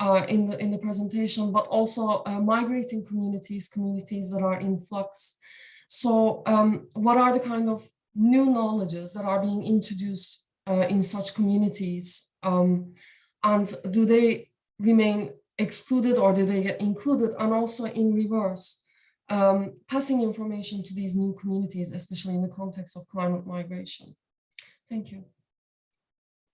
uh, in, the, in the presentation, but also uh, migrating communities, communities that are in flux. So um, what are the kind of new knowledges that are being introduced uh, in such communities? Um, and do they remain excluded or do they get included? And also in reverse, um, passing information to these new communities, especially in the context of climate migration. Thank you.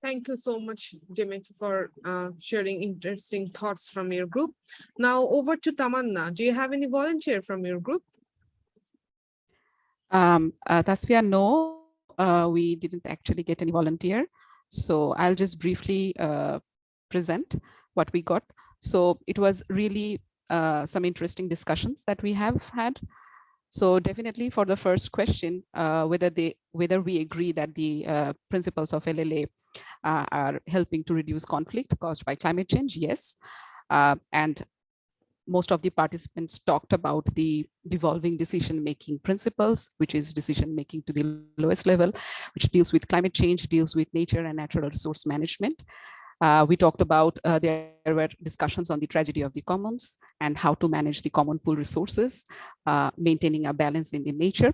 Thank you so much, Demet, for uh, sharing interesting thoughts from your group. Now over to Tamanna. Do you have any volunteer from your group? Um, uh, Tasfia, no, uh, we didn't actually get any volunteer. So I'll just briefly uh, present what we got. So it was really uh, some interesting discussions that we have had. So definitely for the first question, uh, whether they whether we agree that the uh, principles of LLA uh, are helping to reduce conflict caused by climate change, yes. and most of the participants talked about the devolving decision-making principles, which is decision-making to the lowest level, which deals with climate change, deals with nature and natural resource management. Uh, we talked about uh, there were discussions on the tragedy of the commons and how to manage the common pool resources, uh, maintaining a balance in the nature.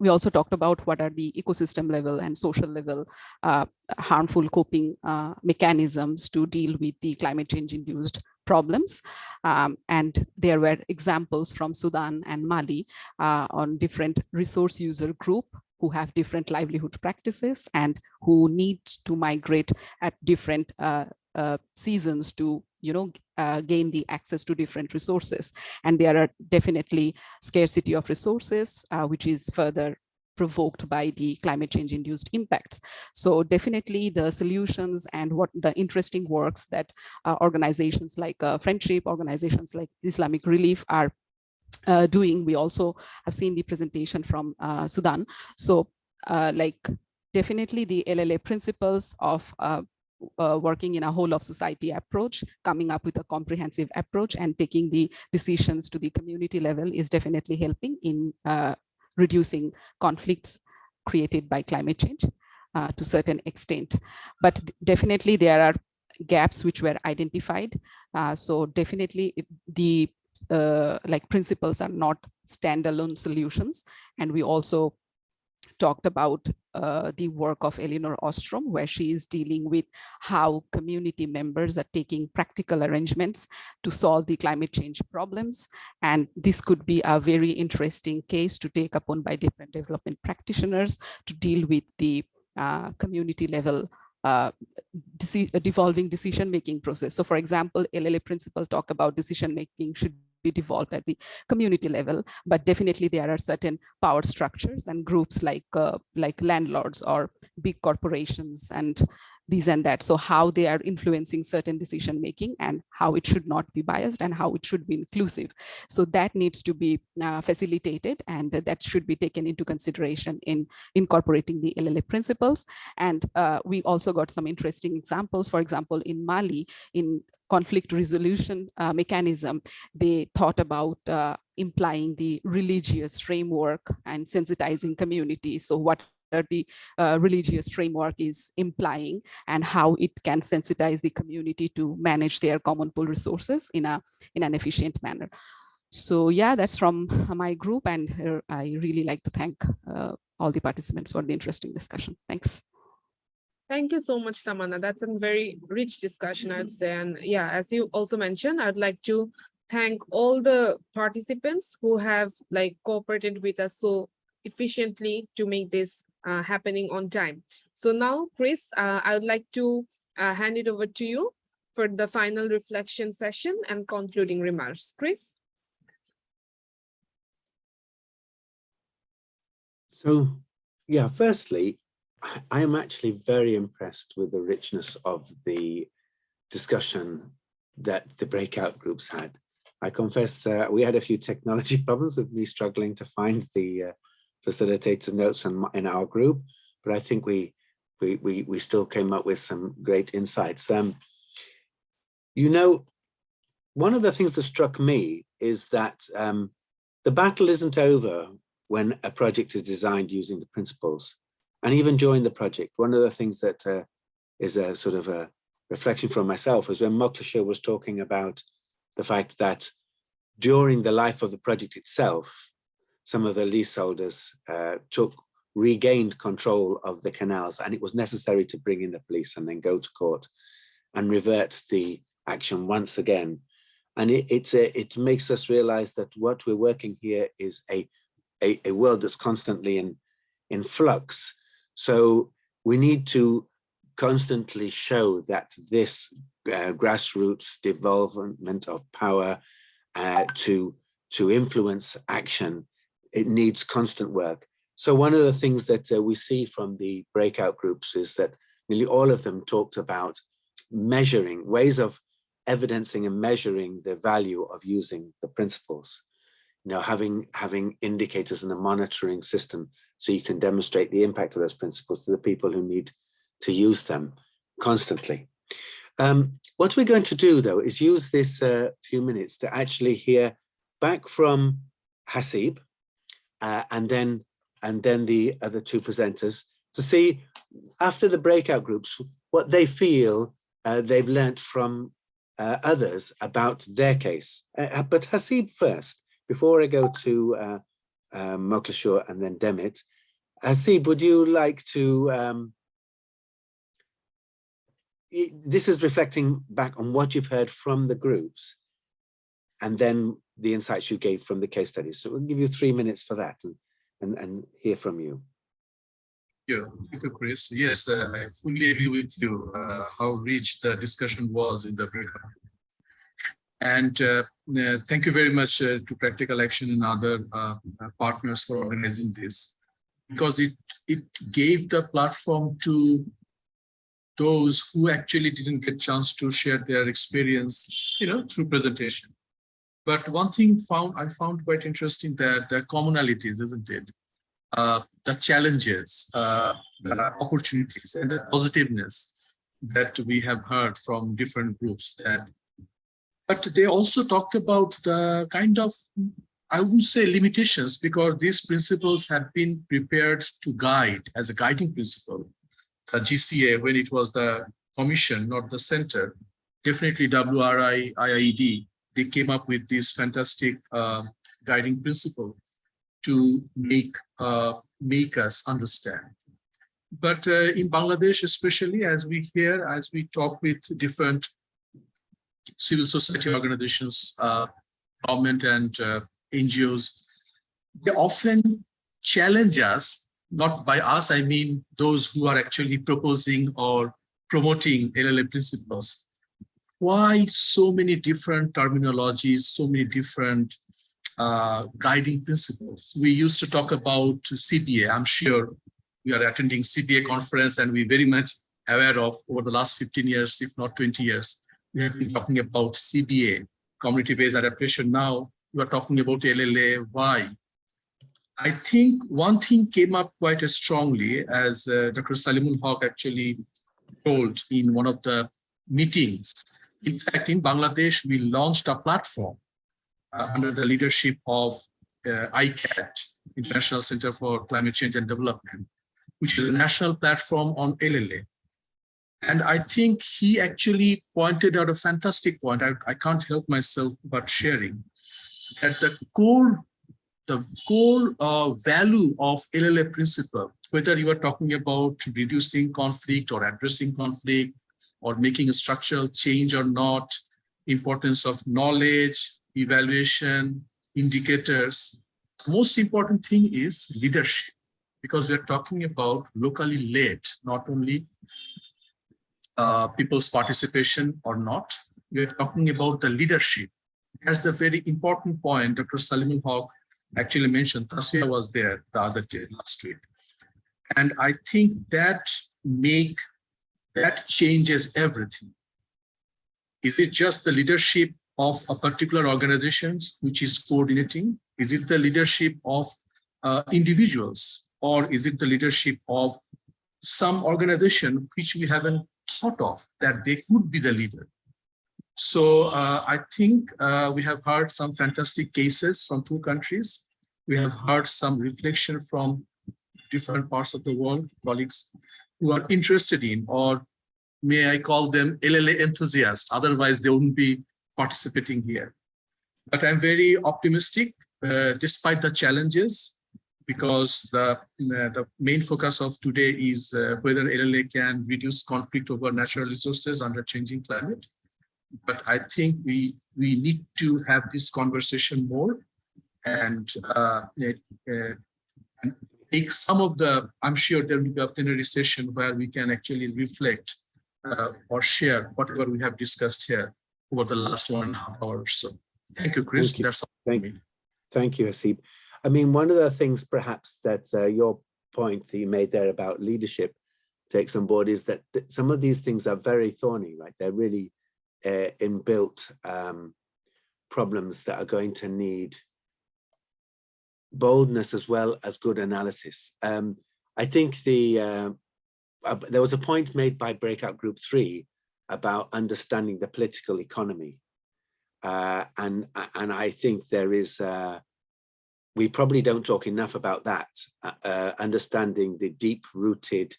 We also talked about what are the ecosystem level and social level uh, harmful coping uh, mechanisms to deal with the climate change induced problems. Um, and there were examples from Sudan and Mali uh, on different resource user group who have different livelihood practices and who need to migrate at different uh, uh, seasons to you know uh, gain the access to different resources and there are definitely scarcity of resources uh, which is further provoked by the climate change induced impacts. So definitely the solutions and what the interesting works that uh, organizations like uh, Friendship, organizations like Islamic Relief are uh, doing. We also have seen the presentation from uh, Sudan. So uh, like definitely the LLA principles of uh, uh, working in a whole of society approach, coming up with a comprehensive approach and taking the decisions to the community level is definitely helping in uh, reducing conflicts created by climate change uh, to certain extent. But definitely there are gaps which were identified. Uh, so definitely it, the uh, like principles are not standalone solutions. And we also talked about uh, the work of Elinor Ostrom, where she is dealing with how community members are taking practical arrangements to solve the climate change problems. And this could be a very interesting case to take upon by different development practitioners to deal with the uh, community level uh, devolving decision-making process. So for example, LLA principle talk about decision-making should be devolved at the community level, but definitely there are certain power structures and groups like uh, like landlords or big corporations and these and that. So how they are influencing certain decision making and how it should not be biased and how it should be inclusive. So that needs to be uh, facilitated and that should be taken into consideration in incorporating the LLA principles. And uh, we also got some interesting examples. For example, in Mali, in conflict resolution uh, mechanism, they thought about uh, implying the religious framework and sensitizing community. So what the uh, religious framework is implying and how it can sensitize the community to manage their common pool resources in a in an efficient manner. So yeah, that's from my group and uh, I really like to thank uh, all the participants for the interesting discussion. Thanks. Thank you so much, Tamanna. That's a very rich discussion, I'd say. And yeah, as you also mentioned, I'd like to thank all the participants who have like cooperated with us so efficiently to make this uh, happening on time. So now, Chris, uh, I would like to uh, hand it over to you for the final reflection session and concluding remarks. Chris? So, yeah, firstly, I am actually very impressed with the richness of the discussion that the breakout groups had. I confess uh, we had a few technology <laughs> problems with me struggling to find the uh, facilitator notes in, in our group, but I think we, we, we, we still came up with some great insights. Um, you know, one of the things that struck me is that um, the battle isn't over when a project is designed using the principles and even during the project, one of the things that uh, is a sort of a reflection from myself was when Moklasha was talking about the fact that during the life of the project itself, some of the leaseholders uh, took regained control of the canals and it was necessary to bring in the police and then go to court and revert the action once again. And it, it's a, it makes us realize that what we're working here is a, a, a world that's constantly in, in flux so we need to constantly show that this uh, grassroots development of power uh, to, to influence action, it needs constant work. So one of the things that uh, we see from the breakout groups is that nearly all of them talked about measuring, ways of evidencing and measuring the value of using the principles you know, having having indicators and a monitoring system so you can demonstrate the impact of those principles to the people who need to use them constantly. Um, what we're going to do though is use this uh, few minutes to actually hear back from Haseeb uh, and then and then the other two presenters to see after the breakout groups what they feel uh, they've learnt from uh, others about their case. Uh, but Haseeb first, before I go to uh, uh, and then Demet. Haseeb, would you like to, um, this is reflecting back on what you've heard from the groups and then the insights you gave from the case studies. So we'll give you three minutes for that and, and, and hear from you. Yeah, thank you, Chris. Yes, uh, I fully agree with you, uh, how rich the discussion was in the breakout. And uh, uh, thank you very much uh, to Practical Action and other uh, uh, partners for organizing this. Because it, it gave the platform to those who actually didn't get chance to share their experience, you know, through presentation. But one thing found I found quite interesting that the commonalities, isn't it? uh, the challenges, uh, the opportunities, and the positiveness that we have heard from different groups. That, but they also talked about the kind of, I wouldn't say limitations, because these principles had been prepared to guide as a guiding principle. The GCA, when it was the commission, not the center, definitely WRI, IIED, they came up with this fantastic uh, guiding principle to make uh, make us understand. But uh, in Bangladesh, especially as we hear, as we talk with different civil society organizations, uh, government and uh, NGOs, they often challenge us, not by us, I mean those who are actually proposing or promoting LLA principles. Why so many different terminologies, so many different uh, guiding principles. We used to talk about CBA. I'm sure we are attending CBA conference and we very much aware of over the last 15 years, if not 20 years, we have been talking about CBA, community-based adaptation. Now we are talking about LLA. Why? I think one thing came up quite strongly as uh, Dr. Saleemul Huq actually told in one of the meetings. In fact, in Bangladesh, we launched a platform uh, under the leadership of uh, ICCAD, International Center for Climate Change and Development, which is a national platform on LLA. And I think he actually pointed out a fantastic point. I, I can't help myself but sharing that the core, the core uh, value of LLA principle, whether you are talking about reducing conflict or addressing conflict or making a structural change or not, importance of knowledge, evaluation, indicators. Most important thing is leadership, because we're talking about locally led, not only uh, people's participation or not, we're talking about the leadership. That's the very important point Dr. Saleemul Huq actually mentioned. Tasfia was there the other day, last week. And I think that make, that changes everything. Is it just the leadership of a particular organization which is coordinating? Is it the leadership of uh, individuals or is it the leadership of some organization which we haven't thought of that they could be the leader? So uh, I think uh, we have heard some fantastic cases from two countries. We have heard some reflection from different parts of the world, colleagues who are interested in, or may I call them LLA enthusiasts, otherwise they wouldn't be participating here. But I'm very optimistic uh, despite the challenges because the, uh, the main focus of today is uh, whether LLA can reduce conflict over natural resources under changing climate. But I think we, we need to have this conversation more and, uh, uh, and take some of the, I'm sure there will be a plenary session where we can actually reflect uh, or share whatever we have discussed here over the last one and a half hours. So thank you, Chris. Thank you. That's all. Thank you. Thank you, Haseeb. I mean, one of the things perhaps that uh, your point that you made there about leadership takes on board is that, that some of these things are very thorny, right? They're really uh, inbuilt um, problems that are going to need boldness as well as good analysis. Um, I think the uh, uh, there was a point made by breakout group three about understanding the political economy. Uh, and, and I think there is, uh, we probably don't talk enough about that, uh, uh understanding the deep rooted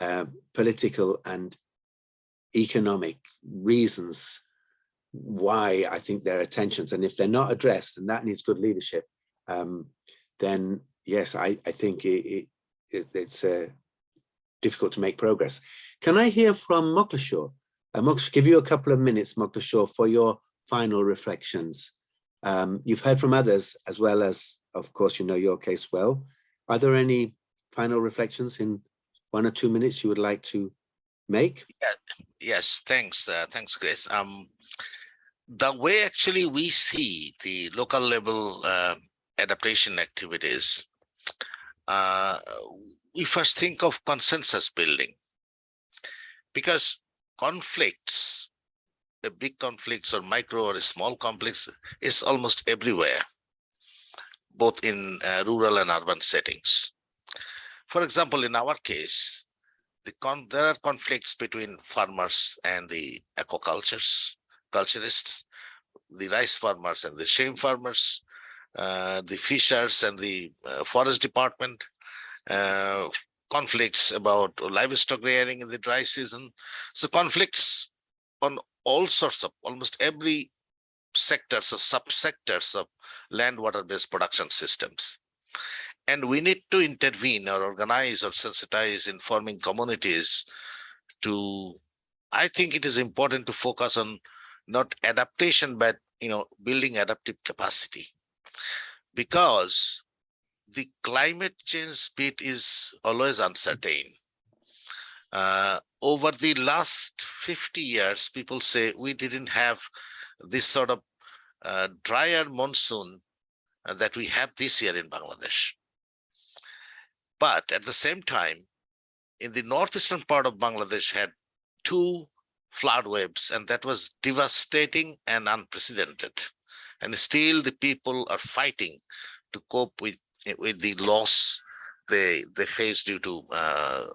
uh, political and economic reasons why I think there are tensions. And if they're not addressed, and that needs good leadership, um, then yes, I, I think it, it, it's uh, difficult to make progress. Can I hear from Mokleshwar? Uh, Mokleshwar, give you a couple of minutes, Mokleshwar, for your final reflections. Um, you've heard from others as well as, of course, you know your case well. Are there any final reflections in one or two minutes you would like to make? Yeah, yes, thanks. Uh, thanks, Grace. Um, the way actually we see the local level uh, adaptation activities, uh, we first think of consensus building because conflicts, big conflicts or micro or small conflicts is almost everywhere, both in uh, rural and urban settings. For example, in our case, the there are conflicts between farmers and the aquacultures, culturists, the rice farmers and the shrimp farmers, uh, the fishers and the uh, forest department, uh, conflicts about livestock rearing in the dry season. So conflicts on all sorts of almost every sectors or subsectors of land water based production systems. And we need to intervene or organize or sensitize informing communities to, I think it is important to focus on not adaptation, but you know, building adaptive capacity. Because the climate change bit is always uncertain. Uh, over the last 50 years, people say we didn't have this sort of uh, drier monsoon uh, that we have this year in Bangladesh. But at the same time, in the northeastern part of Bangladesh had two flood waves, and that was devastating and unprecedented. And still the people are fighting to cope with with the loss they they face due to uh,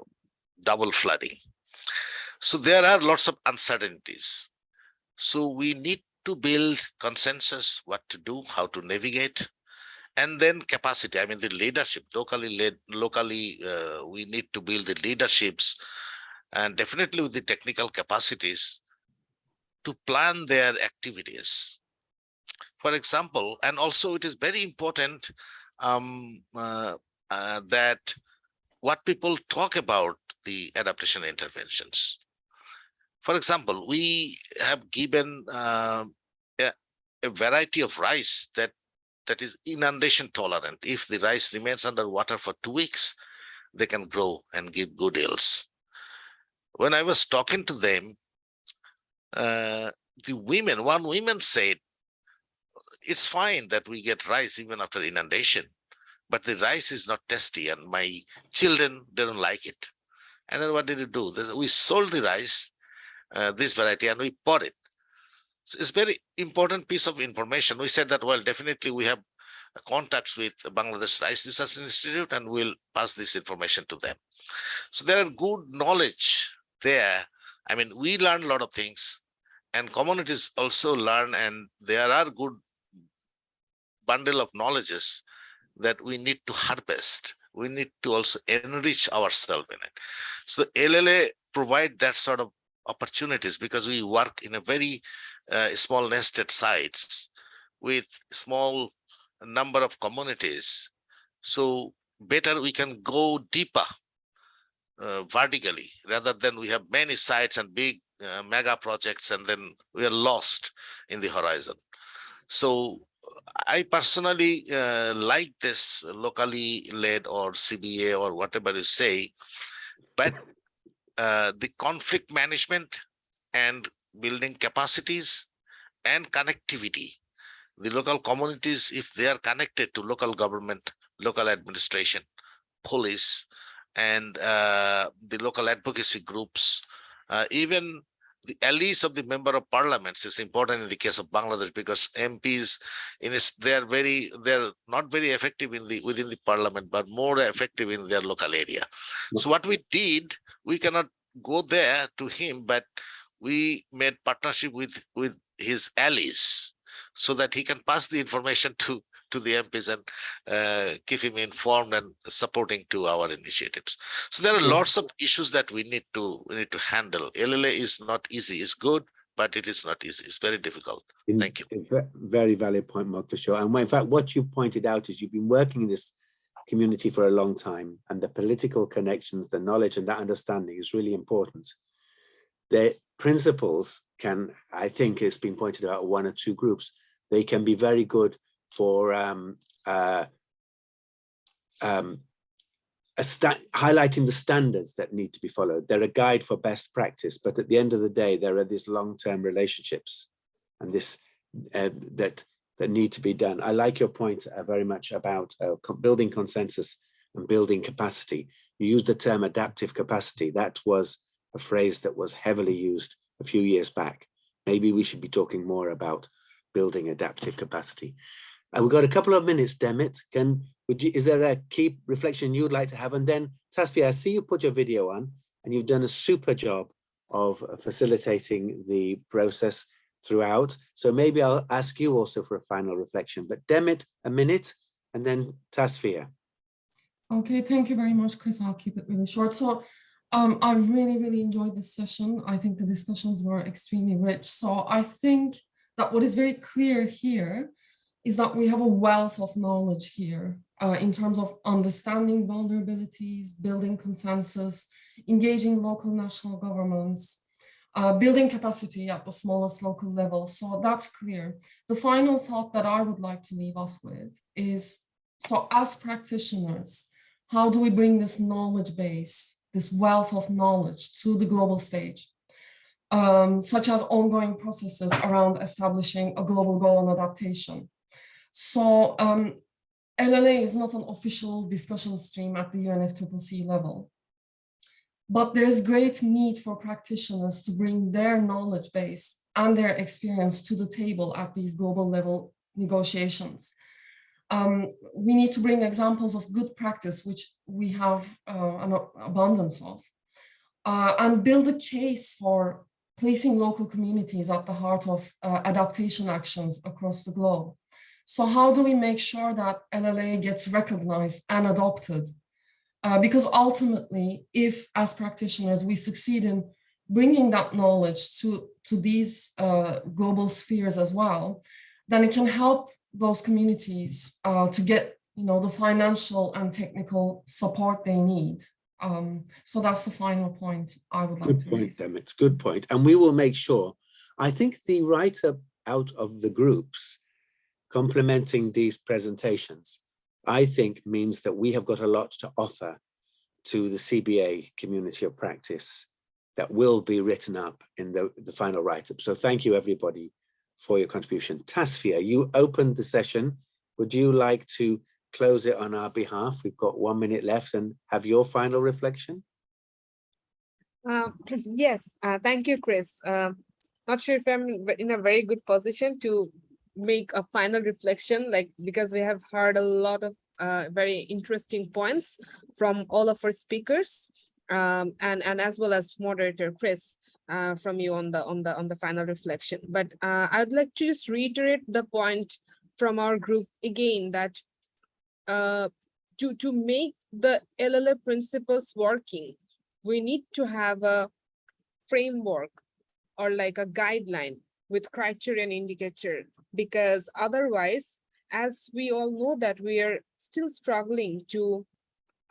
double flooding. So there are lots of uncertainties. So we need to build consensus, what to do, how to navigate, and then capacity. I mean, the leadership locally led, locally, uh, we need to build the leaderships and definitely with the technical capacities to plan their activities. For example, and also it is very important um, uh, uh, that what people talk about the adaptation interventions. For example, we have given uh, a, a, variety of rice that that is inundation tolerant. If the rice remains under water for two weeks, they can grow and give good yields. When I was talking to them, uh, the women, one woman said, it's fine that we get rice even after inundation, but the rice is not tasty and my children, they don't like it. And then what did we do? We sold the rice, uh, this variety, and we bought it. So it's very important piece of information. We said that, well, definitely we have contacts with Bangladesh Rice Research Institute and we'll pass this information to them. So there are good knowledge there. I mean, we learn a lot of things and communities also learn and there are good bundle of knowledges that we need to harvest. We need to also enrich ourselves in it. So LLA provide that sort of opportunities because we work in a very uh, small nested sites with small number of communities. So better we can go deeper uh, vertically rather than we have many sites and big uh, mega projects and then we are lost in the horizon. So I personally uh, like this locally led or CBA or whatever you say, but uh, the conflict management and building capacities and connectivity, the local communities, if they are connected to local government, local administration, police, and uh, the local advocacy groups, uh, even the allies of the member of parliaments is important in the case of Bangladesh because MPs in this they are very they're not very effective in the within the parliament but more effective in their local area. Mm-hmm. So what we did, we cannot go there to him, but we made partnership with with his allies so that he can pass the information <laughs> to to the MPs and uh, keep him informed and supporting to our initiatives. So there are lots of issues that we need to we need to handle. LLA is not easy. It's good, but it is not easy. It's very difficult. In- Thank you. a Very valid point, Moksha. And in fact, what you pointed out is you've been working in this community for a long time and the political connections, the knowledge and that understanding is really important. The principles can, I think it's been pointed out one or two groups, they can be very good for um, uh, um, highlighting the standards that need to be followed. They're a guide for best practice, but at the end of the day, there are these long-term relationships and this uh, that that need to be done. I like your point uh, very much about uh, building consensus and building capacity. You used the term adaptive capacity. That was a phrase that was heavily used a few years back. Maybe we should be talking more about building adaptive capacity. We've got a couple of minutes, Demet. Can would you? Is there a key reflection you'd like to have? And then Tasfia, I see you put your video on, and you've done a super job of facilitating the process throughout. So maybe I'll ask you also for a final reflection, but Demet, a minute, and then Tasfia. Okay, thank you very much, Chris. I'll keep it really short. So um, I really, really enjoyed this session. I think the discussions were extremely rich. So I think that what is very clear here is that we have a wealth of knowledge here uh, in terms of understanding vulnerabilities, building consensus, engaging local national governments, uh, building capacity at the smallest local level. So that's clear. The final thought that I would like to leave us with is, so as practitioners, how do we bring this knowledge base, this wealth of knowledge to the global stage, um, such as ongoing processes around establishing a global goal on adaptation. So um, LLA is not an official discussion stream at the UNFCCC level, but there's great need for practitioners to bring their knowledge base and their experience to the table at these global level negotiations um, we need to bring examples of good practice, which we have uh, an abundance of, uh, and build a case for placing local communities at the heart of uh, adaptation actions across the globe. So how do we make sure that LLA gets recognized and adopted? Uh, because ultimately, if as practitioners, we succeed in bringing that knowledge to, to these uh, global spheres as well, then it can help those communities uh, to get you know the financial and technical support they need um, so that's the final point i would like Good to point, raise Demet. Good point. And we will make sure. I think the write-up out of the groups complementing these presentations, I think means that we have got a lot to offer to the CBA community of practice that will be written up in the, the final write-up. So thank you, everybody, for your contribution. Tasfia, you opened the session. Would you like to close it on our behalf? We've got one minute left and have your final reflection. Uh, <clears throat> yes, uh, thank you, Chris. Uh, not sure if I'm in a very good position to make a final reflection, like because we have heard a lot of uh, very interesting points from all of our speakers, um, and and as well as moderator Chris uh, from you on the on the on the final reflection. But uh, I'd like to just reiterate the point from our group again that uh, to to make the LLA principles working, we need to have a framework or like a guideline with criteria and indicator because otherwise as we all know that we are still struggling to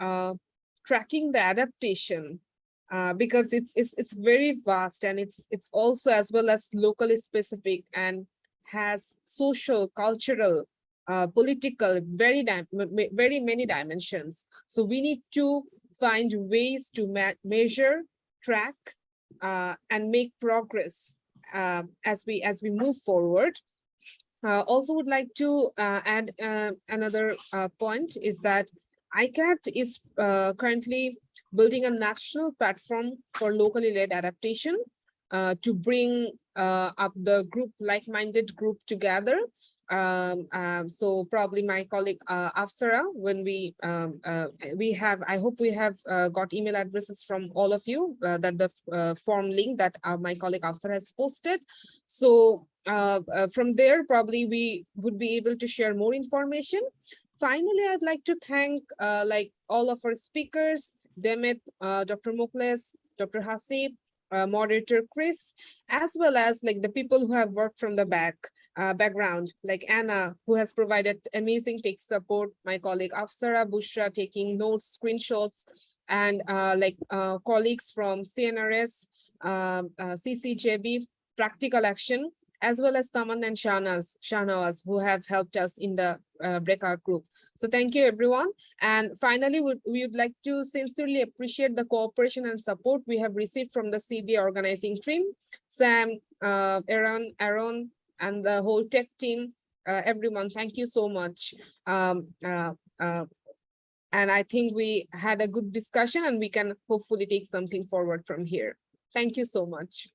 uh, tracking the adaptation uh, because it's, it's it's very vast and it's it's also as well as locally specific and has social cultural uh, political very very many dimensions. So we need to find ways to measure track uh, and make progress uh, as we as we move forward uh, also would like to uh, add uh, another uh, point is that ICCAD is uh, currently building a national platform for locally led adaptation. Uh, to bring uh, up the group, like-minded group together. Um, um, so probably my colleague uh, Afsara, when we um, uh, we have, I hope we have uh, got email addresses from all of you uh, that the uh, form link that uh, my colleague Afsara has posted. So uh, uh, from there, probably we would be able to share more information. Finally, I'd like to thank uh, like all of our speakers, Demet, uh, Dr. Mokles, Dr. Haseeb, uh, moderator Chris, as well as like the people who have worked from the back uh, background, like Anna, who has provided amazing tech support, my colleague Afsara Bushra taking notes, screenshots, and uh, like uh, colleagues from CNRS, um, uh, CCJB, Practical Action, as well as Taman and Shahnaz, Shahnawaz, who have helped us in the uh, breakout group. So thank you, everyone. And finally, we, we would like to sincerely appreciate the cooperation and support we have received from the CB organizing team, Sam, uh, Aaron, Aaron, and the whole tech team. Uh, everyone, thank you so much. Um, uh, uh, and I think we had a good discussion and we can hopefully take something forward from here. Thank you so much.